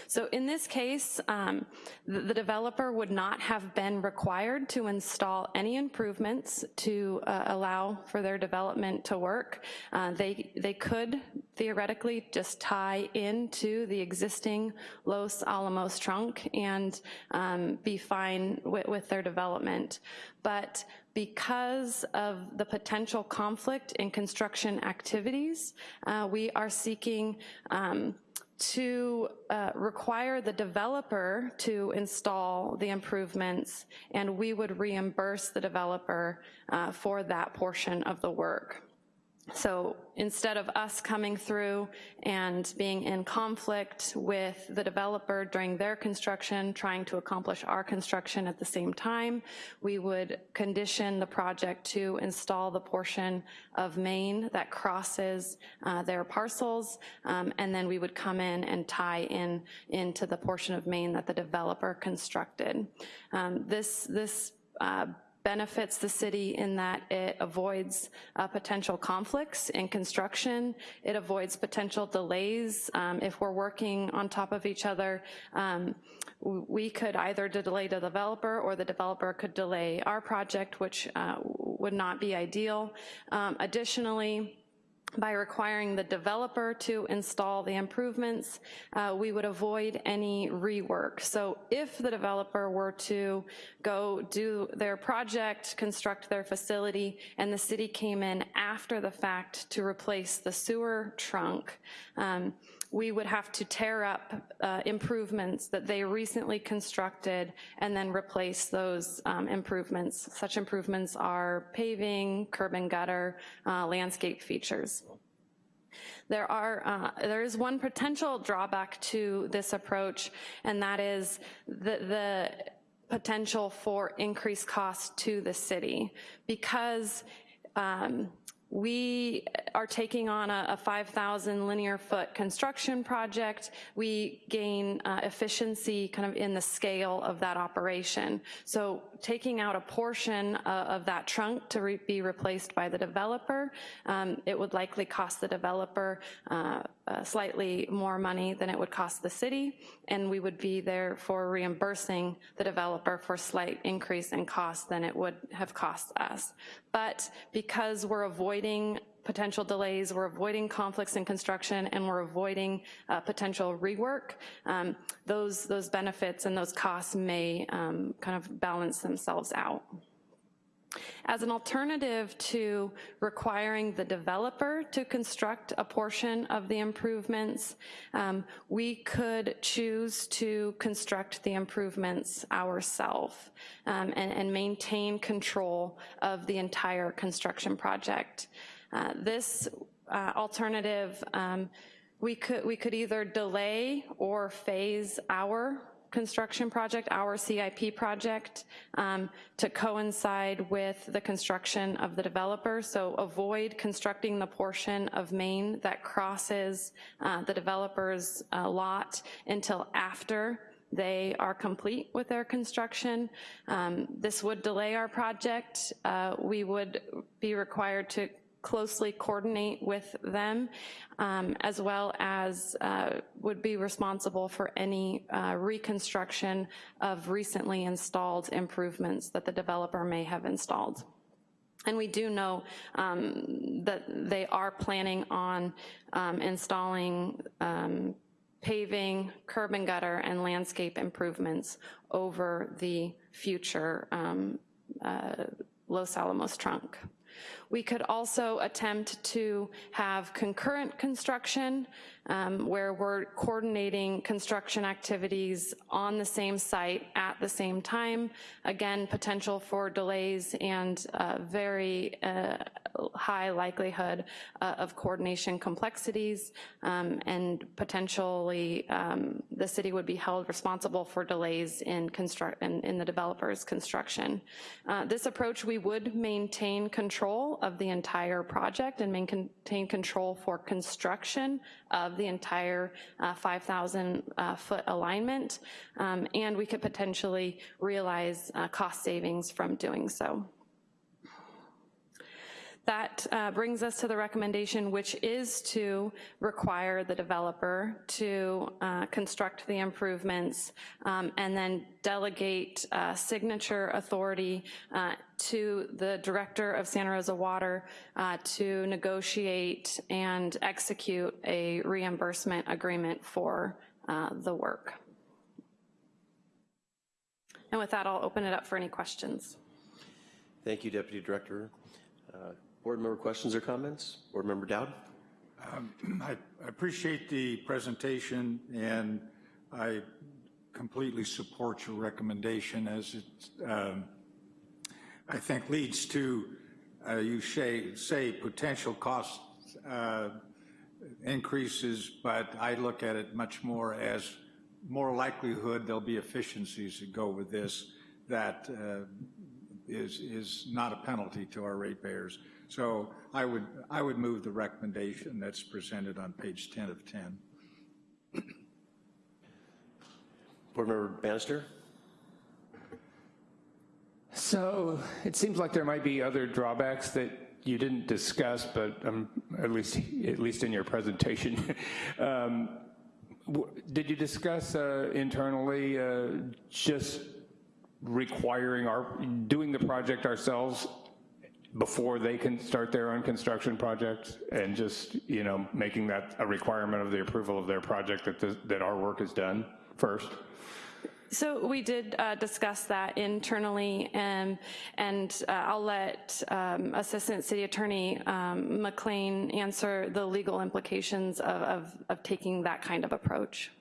So in this case, um, the, the, developer would not have been required to install any improvements to uh, allow for their development to work. Uh, they, they could theoretically just tie into the existing Los Alamos trunk and um, be fine with, with their development. But because of the potential conflict in construction activities, uh, we are seeking um, to uh, require the developer to install the improvements and we would reimburse the developer uh, for that portion of the work. So instead of us coming through and being in conflict with the developer during their construction, trying to accomplish our construction at the same time, we would condition the project to install the portion of main that crosses uh, their parcels, um, and then we would come in and tie in into the portion of main that the developer constructed. Um, this this uh, benefits the city in that it avoids uh, potential conflicts in construction. It avoids potential delays. Um, if we're working on top of each other, um, we could either delay the developer or the developer could delay our project, which uh, would not be ideal. Um, additionally, by requiring the developer to install the improvements, uh, we would avoid any rework. So if the developer were to go do their project, construct their facility, and the city came in after the fact to replace the sewer trunk, um, we would have to tear up uh, improvements that they recently constructed and then replace those um, improvements. Such improvements are paving, curb and gutter, uh, landscape features. There are, uh, there is one potential drawback to this approach, and that is the, the potential for increased cost to the city because um, we are taking on a, a 5,000 linear foot construction project. We gain uh, efficiency kind of in the scale of that operation. So taking out a portion uh, of that trunk to re be replaced by the developer, um, it would likely cost the developer uh, uh, slightly more money than it would cost the city, and we would be there for reimbursing the developer for slight increase in cost than it would have cost us. But because we're avoiding potential delays, we're avoiding conflicts in construction, and we're avoiding uh, potential rework, um, those, those benefits and those costs may um, kind of balance themselves out. As an alternative to requiring the developer to construct a portion of the improvements, um, we could choose to construct the improvements ourselves um, and, and, maintain control of the entire construction project. Uh, this uh, alternative, um, we could, we could either delay or phase our construction project, our CIP project, um, to coincide with the construction of the developer. So avoid constructing the portion of Main that crosses uh, the developer's uh, lot until after they are complete with their construction. Um, this would delay our project. Uh, we would be required to closely coordinate with them, um, as well as uh, would be responsible for any uh, reconstruction of recently installed improvements that the developer may have installed. And we do know um, that they are planning on um, installing um, paving, curb and gutter, and landscape improvements over the future um, uh, Los Alamos trunk. We could also attempt to have concurrent construction um, where we're coordinating construction activities on the same site at the same time. Again, potential for delays and uh, very uh, high likelihood uh, of coordination complexities um, and potentially um, the city would be held responsible for delays in, construct in, in the developer's construction. Uh, this approach, we would maintain control of the entire project and maintain control for construction of the entire uh, 5,000 uh, foot alignment, um, and we could potentially realize uh, cost savings from doing so. That uh, brings us to the recommendation, which is to require the developer to uh, construct the improvements um, and then delegate uh, signature authority uh, to the director of Santa Rosa Water uh, to negotiate and execute a reimbursement agreement for uh, the work. And with that, I'll open it up for any questions. Thank you, Deputy Director. Uh, Board member questions or comments? Board Member Dowd? Um, I I appreciate the presentation, and I completely support your recommendation as it, um, I think, leads to, uh, you say, say potential cost uh, increases, but I look at it much more as more likelihood there'll be efficiencies that go with this that uh, is is not a penalty to our ratepayers. So I would, I would move the recommendation that's presented on page 10 of 10. Board Member Bannister? So it seems like there might be other drawbacks that you didn't discuss, but um, at least at least in your presentation. um, did you discuss uh, internally uh, just requiring our doing the project ourselves before they can start their own construction project and just you know making that a requirement of the approval of their project that the, that our work is done first? So we did uh, discuss that internally, and, and uh, I'll let um, Assistant City Attorney um, McLean answer the legal implications of, of, of taking that kind of approach.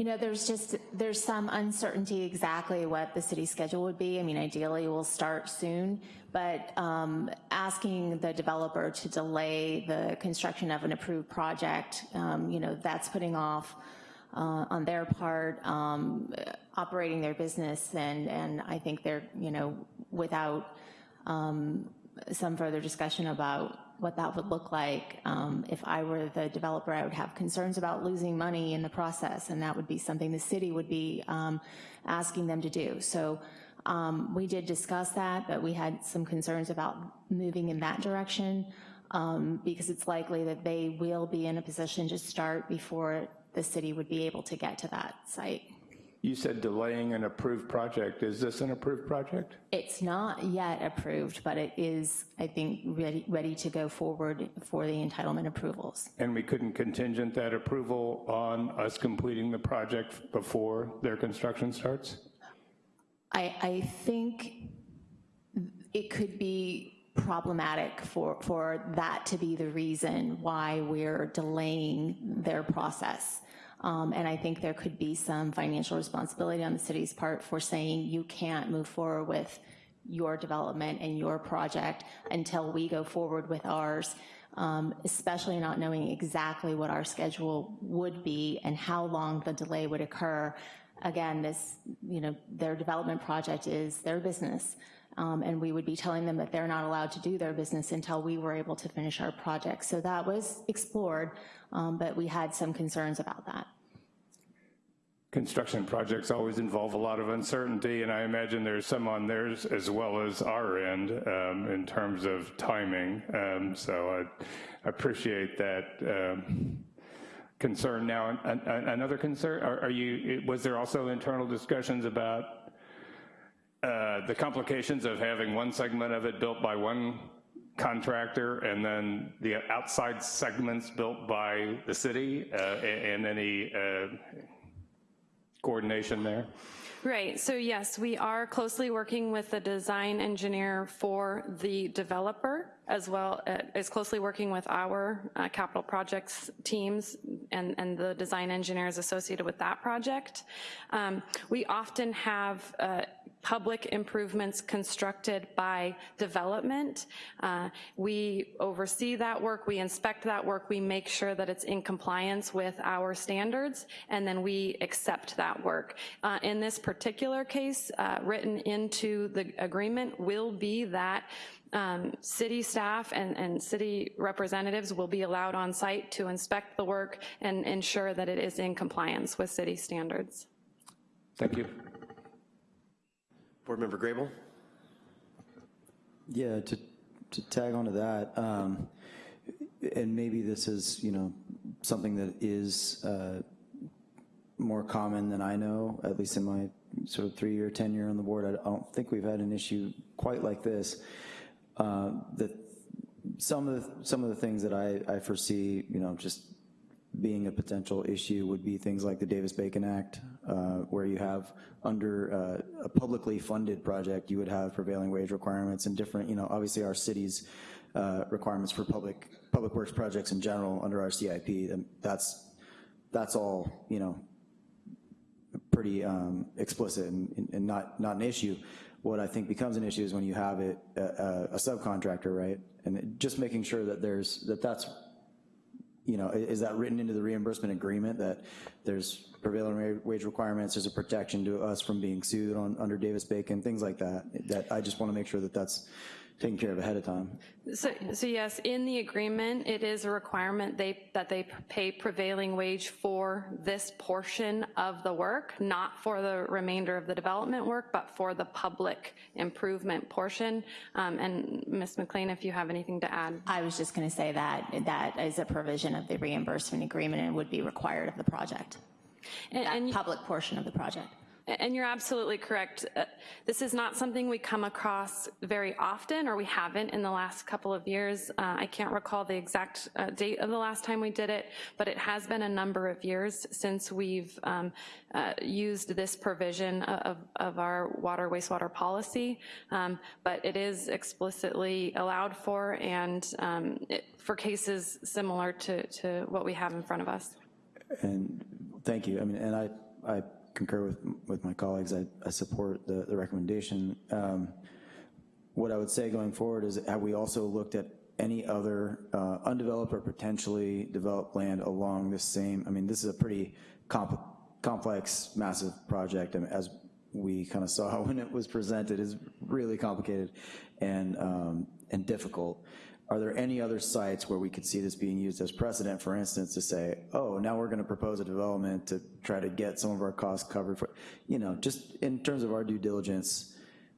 You know, there's just, there's some uncertainty exactly what the city schedule would be. I mean, ideally we'll start soon, but um, asking the developer to delay the construction of an approved project, um, you know, that's putting off uh, on their part, um, operating their business, and, and I think they're, you know, without um, some further discussion about what that would look like. Um, if I were the developer, I would have concerns about losing money in the process, and that would be something the city would be um, asking them to do. So um, we did discuss that, but we had some concerns about moving in that direction um, because it's likely that they will be in a position to start before the city would be able to get to that site. You said delaying an approved project. Is this an approved project? It's not yet approved, but it is, I think, ready, ready to go forward for the entitlement approvals. And we couldn't contingent that approval on us completing the project before their construction starts? I, I think it could be problematic for, for that to be the reason why we're delaying their process. Um, and I think there could be some financial responsibility on the city's part for saying you can't move forward with your development and your project until we go forward with ours, um, especially not knowing exactly what our schedule would be and how long the delay would occur. Again, this, you know, their development project is their business. Um, and we would be telling them that they're not allowed to do their business until we were able to finish our project. So that was explored, um, but we had some concerns about that. Construction projects always involve a lot of uncertainty, and I imagine there's some on theirs as well as our end um, in terms of timing. Um, so I, appreciate that um, concern. Now, an, an, another concern, are, are, you, was there also internal discussions about uh, the complications of having one segment of it built by one contractor and then the outside segments built by the city uh, and, any uh, coordination there? Right, so yes, we are closely working with the design engineer for the developer as well uh, as closely working with our uh, capital projects teams and, and the design engineers associated with that project. Um, we often have uh, public improvements constructed by development. Uh, we oversee that work, we inspect that work, we make sure that it's in compliance with our standards, and then we accept that work. Uh, in this particular case, uh, written into the agreement will be that um, city staff and, and city representatives will be allowed on site to inspect the work and ensure that it is in compliance with city standards. Thank you. Board Member Grable? Yeah, to to tag onto that, um, and maybe this is, you know, something that is uh, more common than I know, at least in my sort of three-year tenure on the board, I don't think we've had an issue quite like this. Uh, That some of the, some of the things that I, I foresee, you know, just being a potential issue would be things like the Davis-Bacon Act, where you have under uh, a publicly funded project, you would have prevailing wage requirements and different, you know, obviously our city's uh, requirements for public, public works projects in general under our CIP, and that's, that's all, you know, pretty um, explicit and, and not, not an issue. What I think becomes an issue is when you have it, a, a subcontractor, right? And just making sure that there's, that that's, you know, is that written into the reimbursement agreement that there's prevailing wage requirements, there's a protection to us from being sued on, under Davis-Bacon, things like that, that I just want to make sure that that's taken care of ahead of time. So, so yes, in the agreement, it is a requirement they, that they pay prevailing wage for this portion of the work, not for the remainder of the development work, but for the public improvement portion. Um, And Ms. McLean, if you have anything to add. I was just going to say that, that is a provision of the reimbursement agreement and would be required of the project, that public portion of the project. And you're absolutely correct. Uh, This is not something we come across very often, or we haven't in the last couple of years. Uh, I can't recall the exact uh, date of the last time we did it, but it has been a number of years since we've um, uh, used this provision of, of our water wastewater policy. Um, But it is explicitly allowed for and um, it- for cases similar to, to what we have in front of us. And thank you. I mean, and I, I concur with, with my colleagues. I, I support the, the recommendation. Um, What I would say going forward is, have we also looked at any other uh, undeveloped or potentially developed land along this same, I mean, this is a pretty comp- complex, massive project, and as we kind of saw when it was presented, is really complicated and, um, and difficult. Are there any other sites where we could see this being used as precedent, for instance, to say, oh, now we're gonna propose a development to try to get some of our costs covered for, you know, just in terms of our due diligence,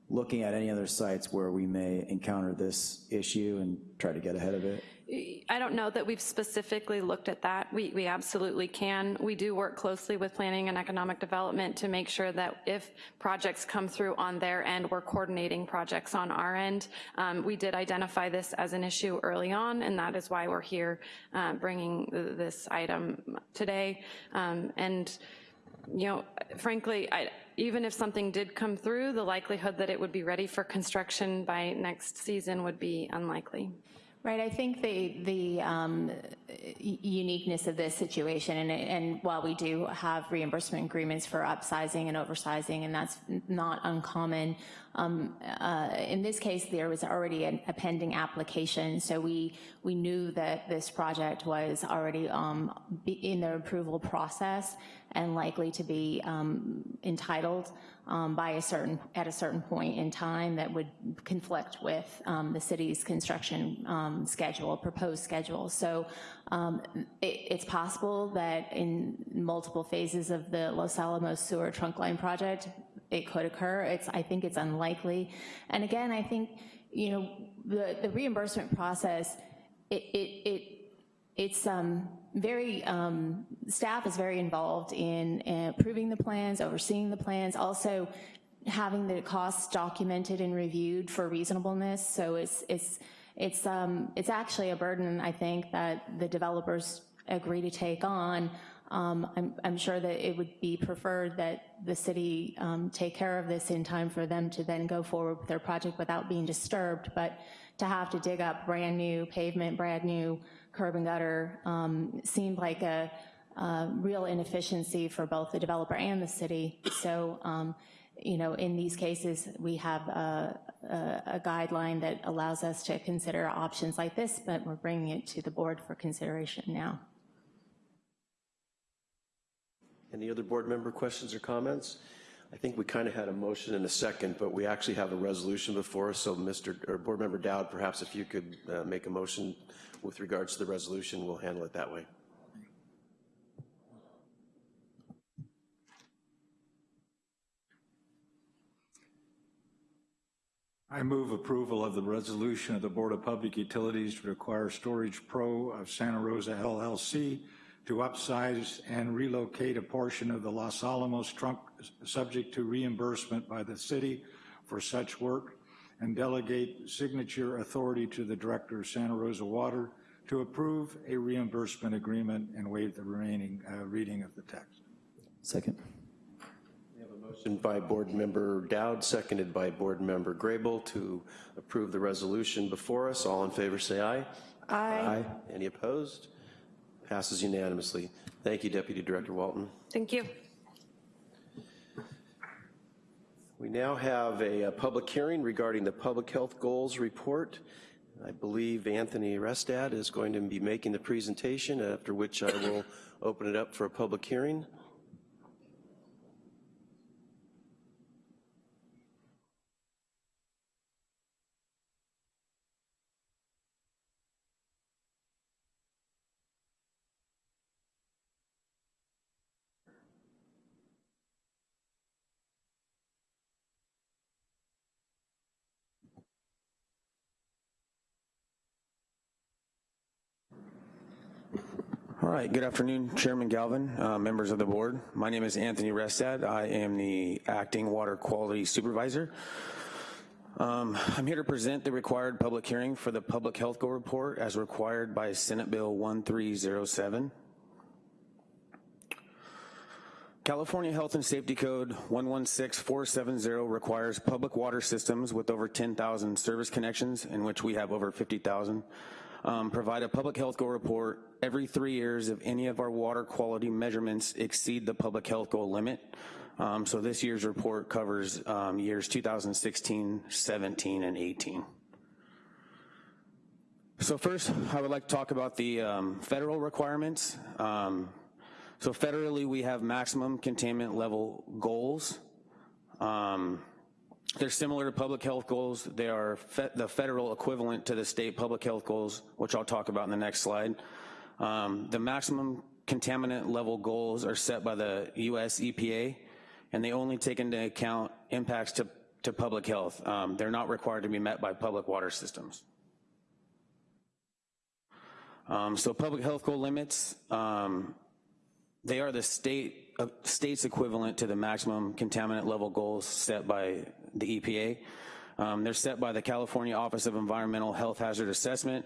looking at any other sites where we may encounter this issue and try to get ahead of it? I don't know that we've specifically looked at that. We, we absolutely can. We do work closely with planning and economic development to make sure that if projects come through on their end, we're coordinating projects on our end. Um, we did identify this as an issue early on, and that is why we're here uh, bringing this item today. Um, and you know, frankly, I, even if something did come through, the likelihood that it would be ready for construction by next season would be unlikely. Right, I think the, the um, uniqueness of this situation, and, and while we do have reimbursement agreements for upsizing and oversizing, and that's not uncommon, um, uh, in this case, there was already an- a pending application, so we, we knew that this project was already um, in the approval process and likely to be um, entitled um, by a certain, at a certain point in time that would conflict with um, the city's construction um, schedule, proposed schedule. So it, it's possible that in multiple phases of the Los Alamos sewer trunk line project, it could occur. It's, I think it's unlikely. And again, I think, you know, the, the reimbursement process, it, it, it it's um, very, um, staff is very involved in approving the plans, overseeing the plans, also having the costs documented and reviewed for reasonableness. So it's, it's, it's, um, it's actually a burden, I think, that the developers agree to take on. Um, I'm, I'm sure that it would be preferred that the city um, take care of this in time for them to then go forward with their project without being disturbed, but to have to dig up brand-new pavement, brand-new curb and gutter um, seemed like a, a real inefficiency for both the developer and the city. So, um, you know, in these cases, we have a, a, a guideline that allows us to consider options like this, but we're bringing it to the board for consideration now. Any other board member questions or comments? I think we kind of had a motion and a second, but we actually have a resolution before us, so Mr., or Board Member Dowd, perhaps if you could uh, make a motion with regards to the resolution, we'll handle it that way. I move approval of the resolution of the Board of Public Utilities to require Storage Pro of Santa Rosa LLC to upsize and relocate a portion of the Los Alamos trunk subject to reimbursement by the city for such work and delegate signature authority to the Director of Santa Rosa Water to approve a reimbursement agreement and waive the remaining uh, reading of the text. Second. We have a Motion by Board Member Dowd, seconded by Board Member Grable to approve the resolution before us. All in favor say aye. Aye. Any opposed? Passes unanimously. Thank you, Deputy Director Walton. Thank you. We now have a, a public hearing regarding the Public Health Goals Report. I believe Anthony Restad is going to be making the presentation, after which I will open it up for a public hearing. Right, good afternoon, Chairman Galvin, uh, members of the board. My name is Anthony Restad. I am the acting water quality supervisor. Um, I'm here to present the required public hearing for the public health goal report as required by Senate Bill 1307. California Health and Safety Code 116470 requires public water systems with over 10,000 service connections, in which we have over 50,000, um, provide a public health goal report every three years if any of our water quality measurements exceed the public health goal limit. Um, so this year's report covers um, years 2016, 17, and 18. So first, I would like to talk about the um, federal requirements. Um, so federally, we have maximum contaminant level goals. Um, they're similar to public health goals. They are fe the federal equivalent to the state public health goals, which I'll talk about in the next slide. Um, the maximum contaminant level goals are set by the US EPA, and they only take into account impacts to, to public health. Um, they're not required to be met by public water systems. Um, so public health goal limits, um, they are the state uh, state's equivalent to the maximum contaminant level goals set by the EPA. Um, they're set by the California Office of Environmental Health Hazard Assessment.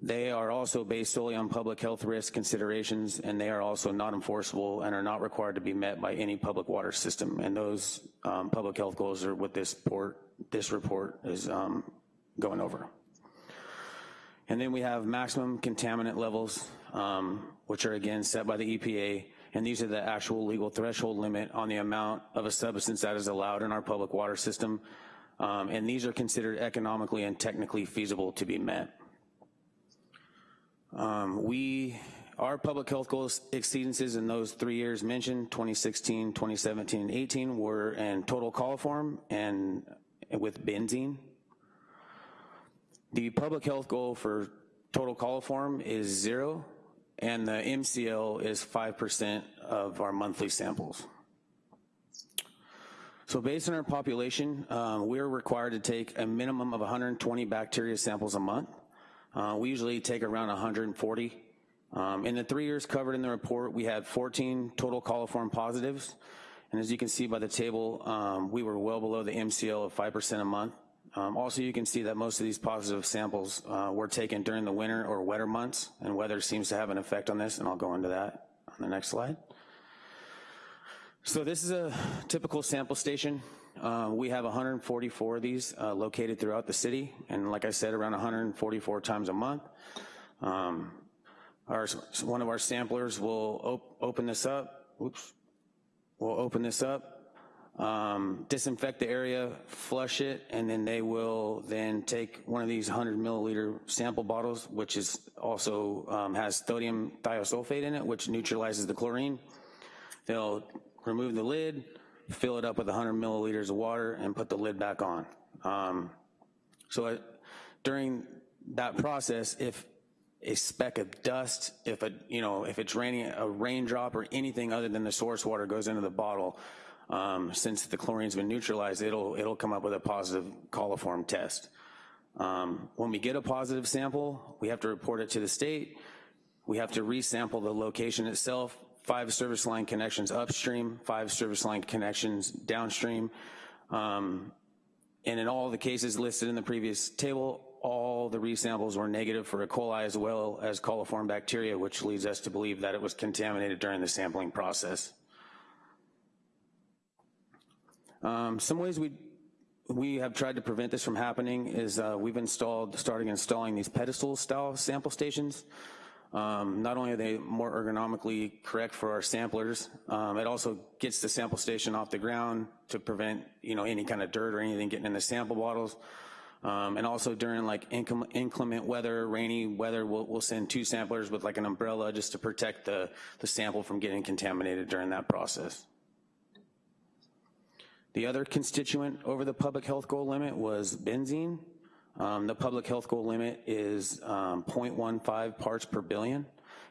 They are also based solely on public health risk considerations, and they are also not enforceable and are not required to be met by any public water system. And those um, public health goals are what this report, this report is um, going over. And then we have maximum contaminant levels, um, which are again set by the EPA, and these are the actual legal threshold limit on the amount of a substance that is allowed in our public water system. Um, and these are considered economically and technically feasible to be met. Um, we, our public health goals exceedances in those three years mentioned, 2016, 2017, and 18, were in total coliform and with benzene. The public health goal for total coliform is zero, and the MCL is 5% of our monthly samples. So based on our population, um, we're required to take a minimum of 120 bacteria samples a month. Uh, we usually take around 140. Um, in the three years covered in the report, we had 14 total coliform positives. And as you can see by the table, um, we were well below the MCL of 5% a month. Um, also, you can see that most of these positive samples uh, were taken during the winter or wetter months, and weather seems to have an effect on this, and I'll go into that on the next slide. So this is a typical sample station. Uh, we have 144 of these uh, located throughout the city, and like I said, around 144 times a month. Um, our, one of our samplers will op open this up. Oops. We'll open this up, um, disinfect the area, flush it, and then they will then take one of these 100 milliliter sample bottles, which is also um, has sodium thiosulfate in it, which neutralizes the chlorine. They'll remove the lid, fill it up with 100 milliliters of water, and put the lid back on. Um, so it, during that process, if a speck of dust, if a you know if it's raining, a raindrop or anything other than the source water goes into the bottle, um, since the chlorine's been neutralized, it'll, it'll come up with a positive coliform test. Um, when we get a positive sample, we have to report it to the state. We have to resample the location itself, five service line connections upstream, five service line connections downstream. Um, and in all the cases listed in the previous table, all the resamples were negative for E. coli as well as coliform bacteria, which leads us to believe that it was contaminated during the sampling process. Um, some ways we we have tried to prevent this from happening is uh, we've installed, starting installing these pedestal style sample stations. Um, not only are they more ergonomically correct for our samplers, um, it also gets the sample station off the ground to prevent, you know, any kind of dirt or anything getting in the sample bottles. Um, and also during like inclement weather, rainy weather, we'll, we'll, send two samplers with like an umbrella just to protect the, the sample from getting contaminated during that process. The other constituent over the public health goal limit was benzene. Um, the public health goal limit is um, 0.15 parts per billion,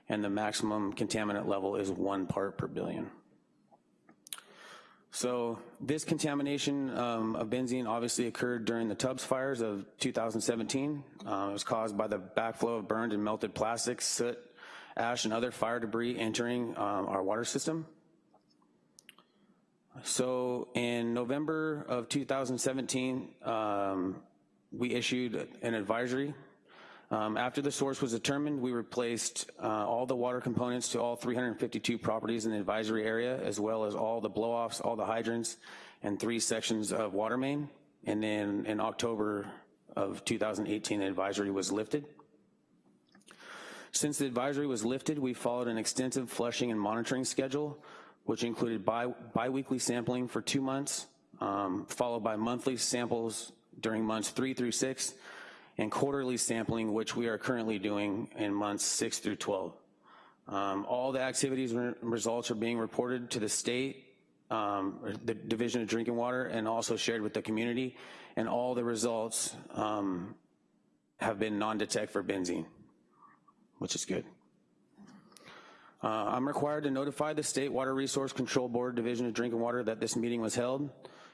and the maximum contaminant level is one part per billion. So this contamination um, of benzene obviously occurred during the Tubbs fires of 2017. Uh, it was caused by the backflow of burned and melted plastics, soot, ash, and other fire debris entering um, our water system. So in November of 2017, um, we issued an advisory. Um, after the source was determined, we replaced uh, all the water components to all 352 properties in the advisory area, as well as all the blow-offs, all the hydrants, and three sections of water main. And then in October of 2018, the advisory was lifted. Since the advisory was lifted, we followed an extensive flushing and monitoring schedule, which included bi biweekly sampling for two months, um, followed by monthly samples during months three through six, and quarterly sampling, which we are currently doing in months six through 12. Um, all the activities and results are being reported to the state, um, the Division of Drinking Water, and also shared with the community, and all the results um, have been non-detect for benzene, which is good. Uh, I'm required to notify the State Water Resource Control Board Division of Drinking Water that this meeting was held.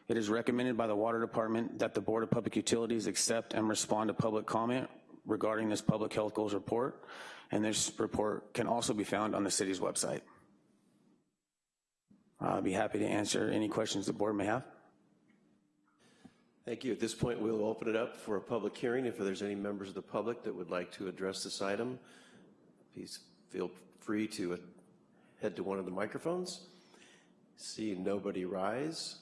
It is recommended by the Water Department that the Board of Public Utilities accept and respond to public comment regarding this public health goals report, and this report can also be found on the city's website. I'll be happy to answer any questions the board may have. Thank you. At this point, we'll open it up for a public hearing. If there's any members of the public that would like to address this item, please feel free to head to one of the microphones. See nobody rise.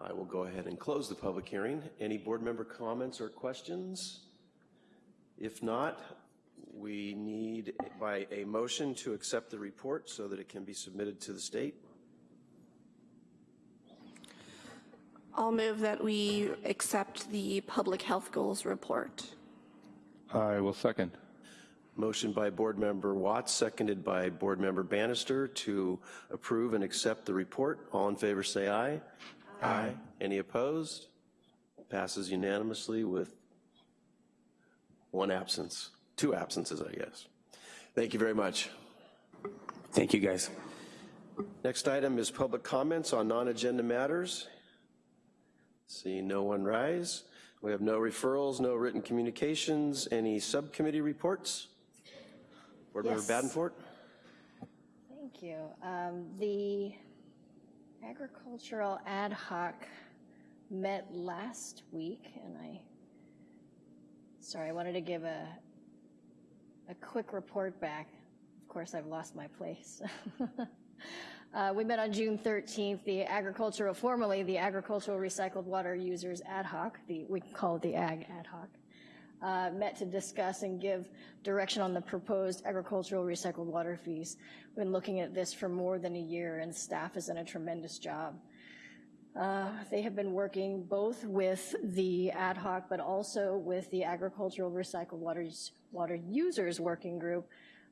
I will go ahead and close the public hearing. Any board member comments or questions? If not, we need by a motion to accept the report so that it can be submitted to the state. I'll move that we accept the public health goals report. I will second. Motion by Board Member Watts, seconded by Board Member Bannister to approve and accept the report. All in favor say aye. Aye. Any opposed? Passes unanimously with one absence, two absences, I guess. Thank you very much. Thank you, guys. Next item is public comments on non-agenda matters. See no one rise. We have no referrals, no written communications. Any subcommittee reports? Board Member Yes. Badenfort? Thank you. Um, The agricultural ad hoc met last week, and I, sorry, I wanted to give a, a quick report back. Of course, I've lost my place. Uh, We met on June 13th, the agricultural, formerly the Agricultural Recycled Water Users Ad hoc, the, we call it the AG Ad hoc, uh, met to discuss and give direction on the proposed agricultural recycled water fees. We've been looking at this for more than a year, and staff has done a tremendous job. Uh, They have been working both with the ad hoc, but also with the Agricultural Recycled Waters, Water Users Working Group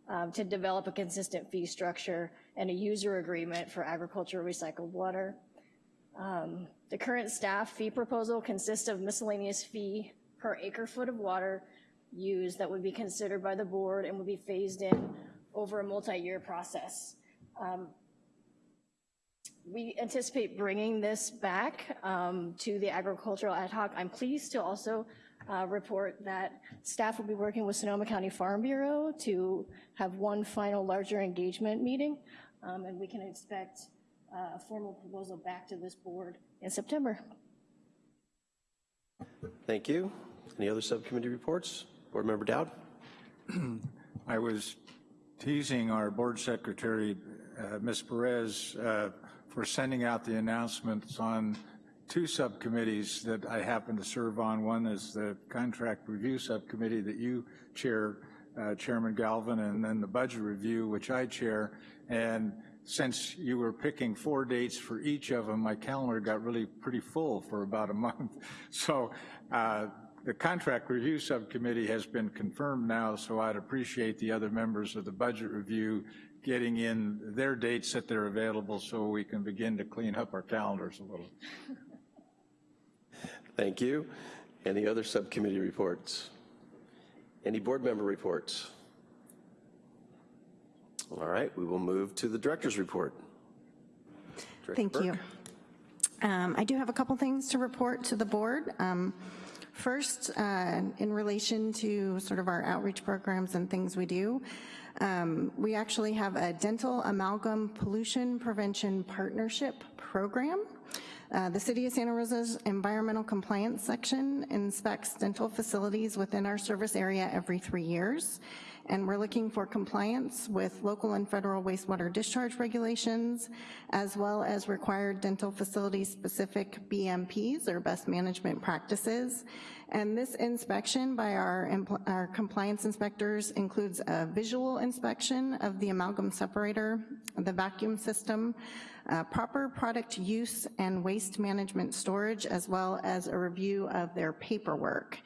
um, to develop a consistent fee structure and a user agreement for agricultural recycled water. Um, The current staff fee proposal consists of miscellaneous fee per acre foot of water used that would be considered by the board and would be phased in over a multi-year process. Um, we anticipate bringing this back um, to the agricultural ad hoc. I'm pleased to also uh, report that staff will be working with Sonoma County Farm Bureau to have one final larger engagement meeting, um, and we can expect uh, a formal proposal back to this board in September. Thank you. Any other subcommittee reports? Board Member Dowd? I was teasing our board secretary, uh, Ms. Perez, uh, for sending out the announcements on two subcommittees that I happen to serve on. One is the contract review subcommittee that you chair, uh, Chairman Galvin, and then the budget review, which I chair. And since you were picking four dates for each of them, my calendar got really pretty full for about a month. So uh, the contract review subcommittee has been confirmed now, so I'd appreciate the other members of the budget review getting in their dates that they're available so we can begin to clean up our calendars a little. Thank you. Any other subcommittee reports? Any board member reports? All right, we will move to the director's report. Director Thank Burke. you. Um, I do have a couple things to report to the board. Um, First, uh, in relation to sort of our outreach programs and things we do, um, we actually have a dental amalgam pollution prevention partnership program. Uh, the City of Santa Rosa's environmental compliance section inspects dental facilities within our service area every three years and we're looking for compliance with local and federal wastewater discharge regulations, as well as required dental facility-specific BMPs, or best management practices. And this inspection by our, our compliance inspectors includes a visual inspection of the amalgam separator, the vacuum system, uh, proper product use and waste management storage, as well as a review of their paperwork.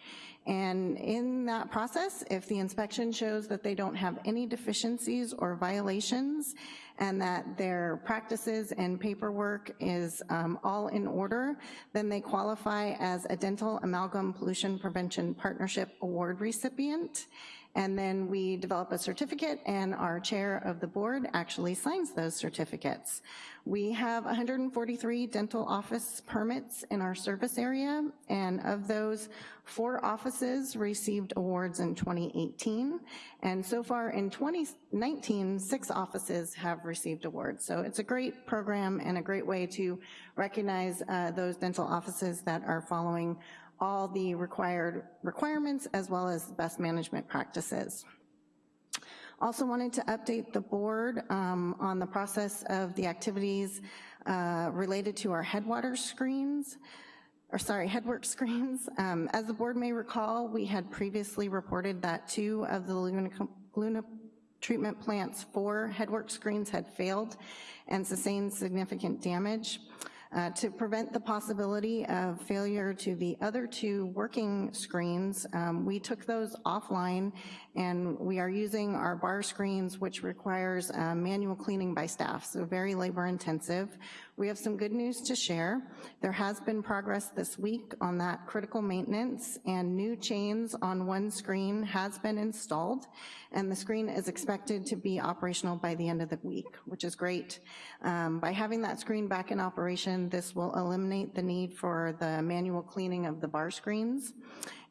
And in that process, if the inspection shows that they don't have any deficiencies or violations and that their practices and paperwork is um, all in order, then they qualify as a Dental Amalgam Pollution Prevention Partnership Award recipient. And then we develop a certificate and our chair of the board actually signs those certificates. We have 143 dental office permits in our service area, and of those, four offices received awards in 2018, and so far in 2019, six offices have received awards. So it's a great program and a great way to recognize uh, those dental offices that are following all the required requirements as well as best management practices. Also wanted to update the board um, on the process of the activities uh, related to our headwater screens, or sorry, headwork screens. Um, as the board may recall, we had previously reported that two of the Laguna treatment plant's four headwork screens had failed and sustained significant damage. Uh, to prevent the possibility of failure to the other two working screens, um, we took those offline and we are using our bar screens, which requires uh, manual cleaning by staff, so very labor intensive. We have some good news to share. There has been progress this week on that critical maintenance and new chains on one screen has been installed and the screen is expected to be operational by the end of the week, which is great. Um, by having that screen back in operation, this will eliminate the need for the manual cleaning of the bar screens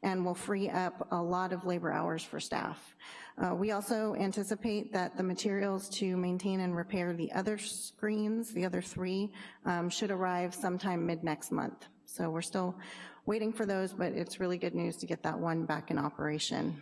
and will free up a lot of labor hours for staff. Uh, we also anticipate that the materials to maintain and repair the other screens, the other three, um, should arrive sometime mid next month. So we're still waiting for those, but it's really good news to get that one back in operation.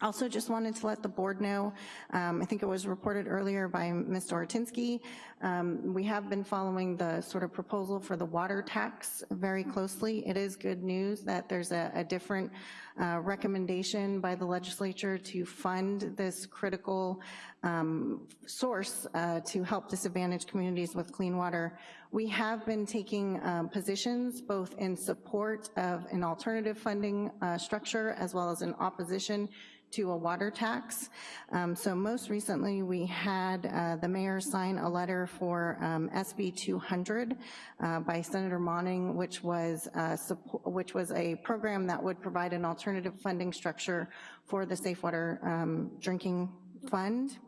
Also just wanted to let the board know, um, I think it was reported earlier by Ms. Doratinsky, um, we have been following the sort of proposal for the water tax very closely. It is good news that there's a, a different uh, recommendation by the legislature to fund this critical um, source uh, to help disadvantaged communities with clean water. We have been taking um, positions both in support of an alternative funding uh, structure as well as in opposition to a water tax. Um, so most recently we had uh, the mayor sign a letter for um, SB 200 uh, by Senator Monning, which was, uh, which was a program that would provide an alternative funding structure for the Safe Water um, Drinking Fund.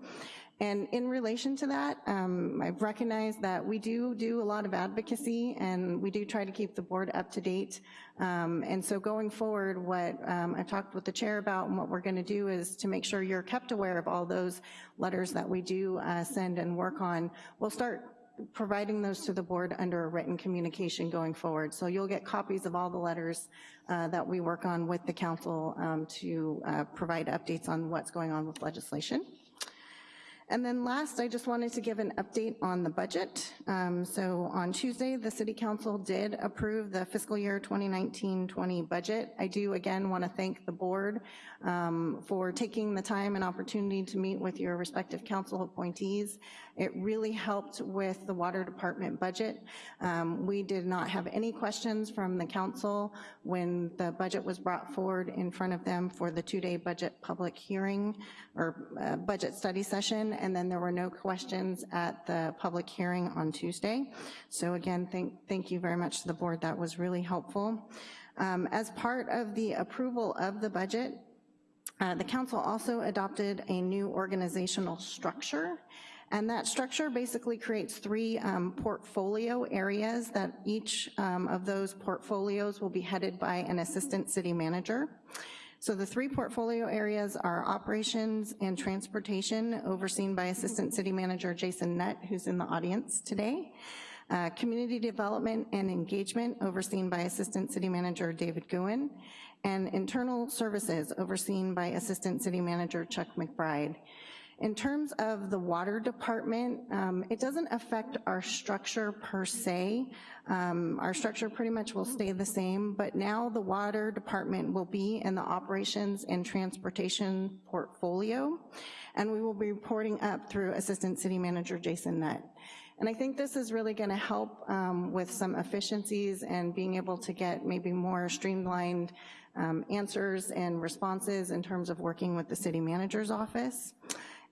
And in relation to that, um, I've recognized that we do do a lot of advocacy and we do try to keep the board up to date. Um, and so going forward, what um, I talked with the chair about and what we're gonna do is to make sure you're kept aware of all those letters that we do uh, send and work on. We'll start providing those to the board under a written communication going forward. So you'll get copies of all the letters uh, that we work on with the council um, to uh, provide updates on what's going on with legislation. And then last, I just wanted to give an update on the budget. Um, so on Tuesday, the City Council did approve the fiscal year 2019-20 budget. I do again want to thank the board um, for taking the time and opportunity to meet with your respective council appointees. It really helped with the water department budget. Um, we did not have any questions from the council when the budget was brought forward in front of them for the two-day budget public hearing or uh, budget study session, and then there were no questions at the public hearing on Tuesday. So again, thank, thank you very much to the board. That was really helpful. Um, as part of the approval of the budget, uh, the council also adopted a new organizational structure and that structure basically creates three um, portfolio areas that each um, of those portfolios will be headed by an assistant city manager. So the three portfolio areas are operations and transportation, overseen by Assistant City Manager Jason Nutt, who's in the audience today. Uh, community development and engagement, overseen by Assistant City Manager David Guhin. And internal services, overseen by Assistant City Manager Chuck McBride. In terms of the water department, um, it doesn't affect our structure per se. Um, our structure pretty much will stay the same, but now the water department will be in the operations and transportation portfolio, and we will be reporting up through Assistant City Manager Jason Nutt. And I think this is really gonna help um, with some efficiencies and being able to get maybe more streamlined um, answers and responses in terms of working with the city manager's office.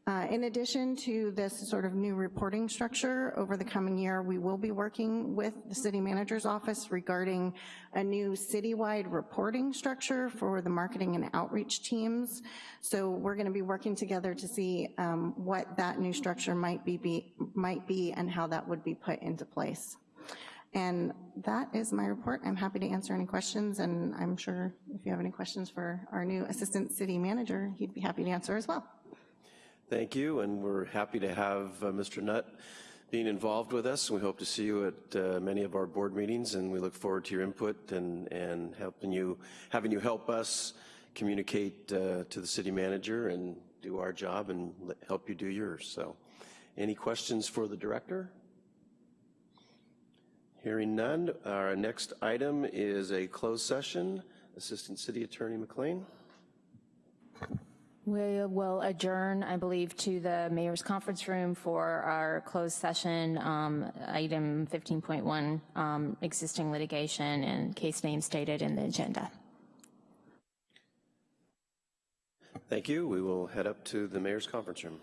Uh, in addition to this sort of new reporting structure, over the coming year, we will be working with the city manager's office regarding a new citywide reporting structure for the marketing and outreach teams. So we're gonna be working together to see um, what that new structure might be, be, might be and how that would be put into place. And that is my report. I'm happy to answer any questions, and I'm sure if you have any questions for our new assistant city manager, he'd be happy to answer as well. Thank you, and we're happy to have uh, Mr. Nutt being involved with us. We hope to see you at uh, many of our board meetings, and we look forward to your input and, and helping you, having you help us communicate uh, to the city manager and do our job and help you do yours. So any questions for the director? Hearing none, our next item is a closed session. Assistant City Attorney McLean. We will adjourn, I believe, to the mayor's conference room for our closed session, um, item 15.1, um, existing litigation and case name stated in the agenda. Thank you. We will head up to the mayor's conference room.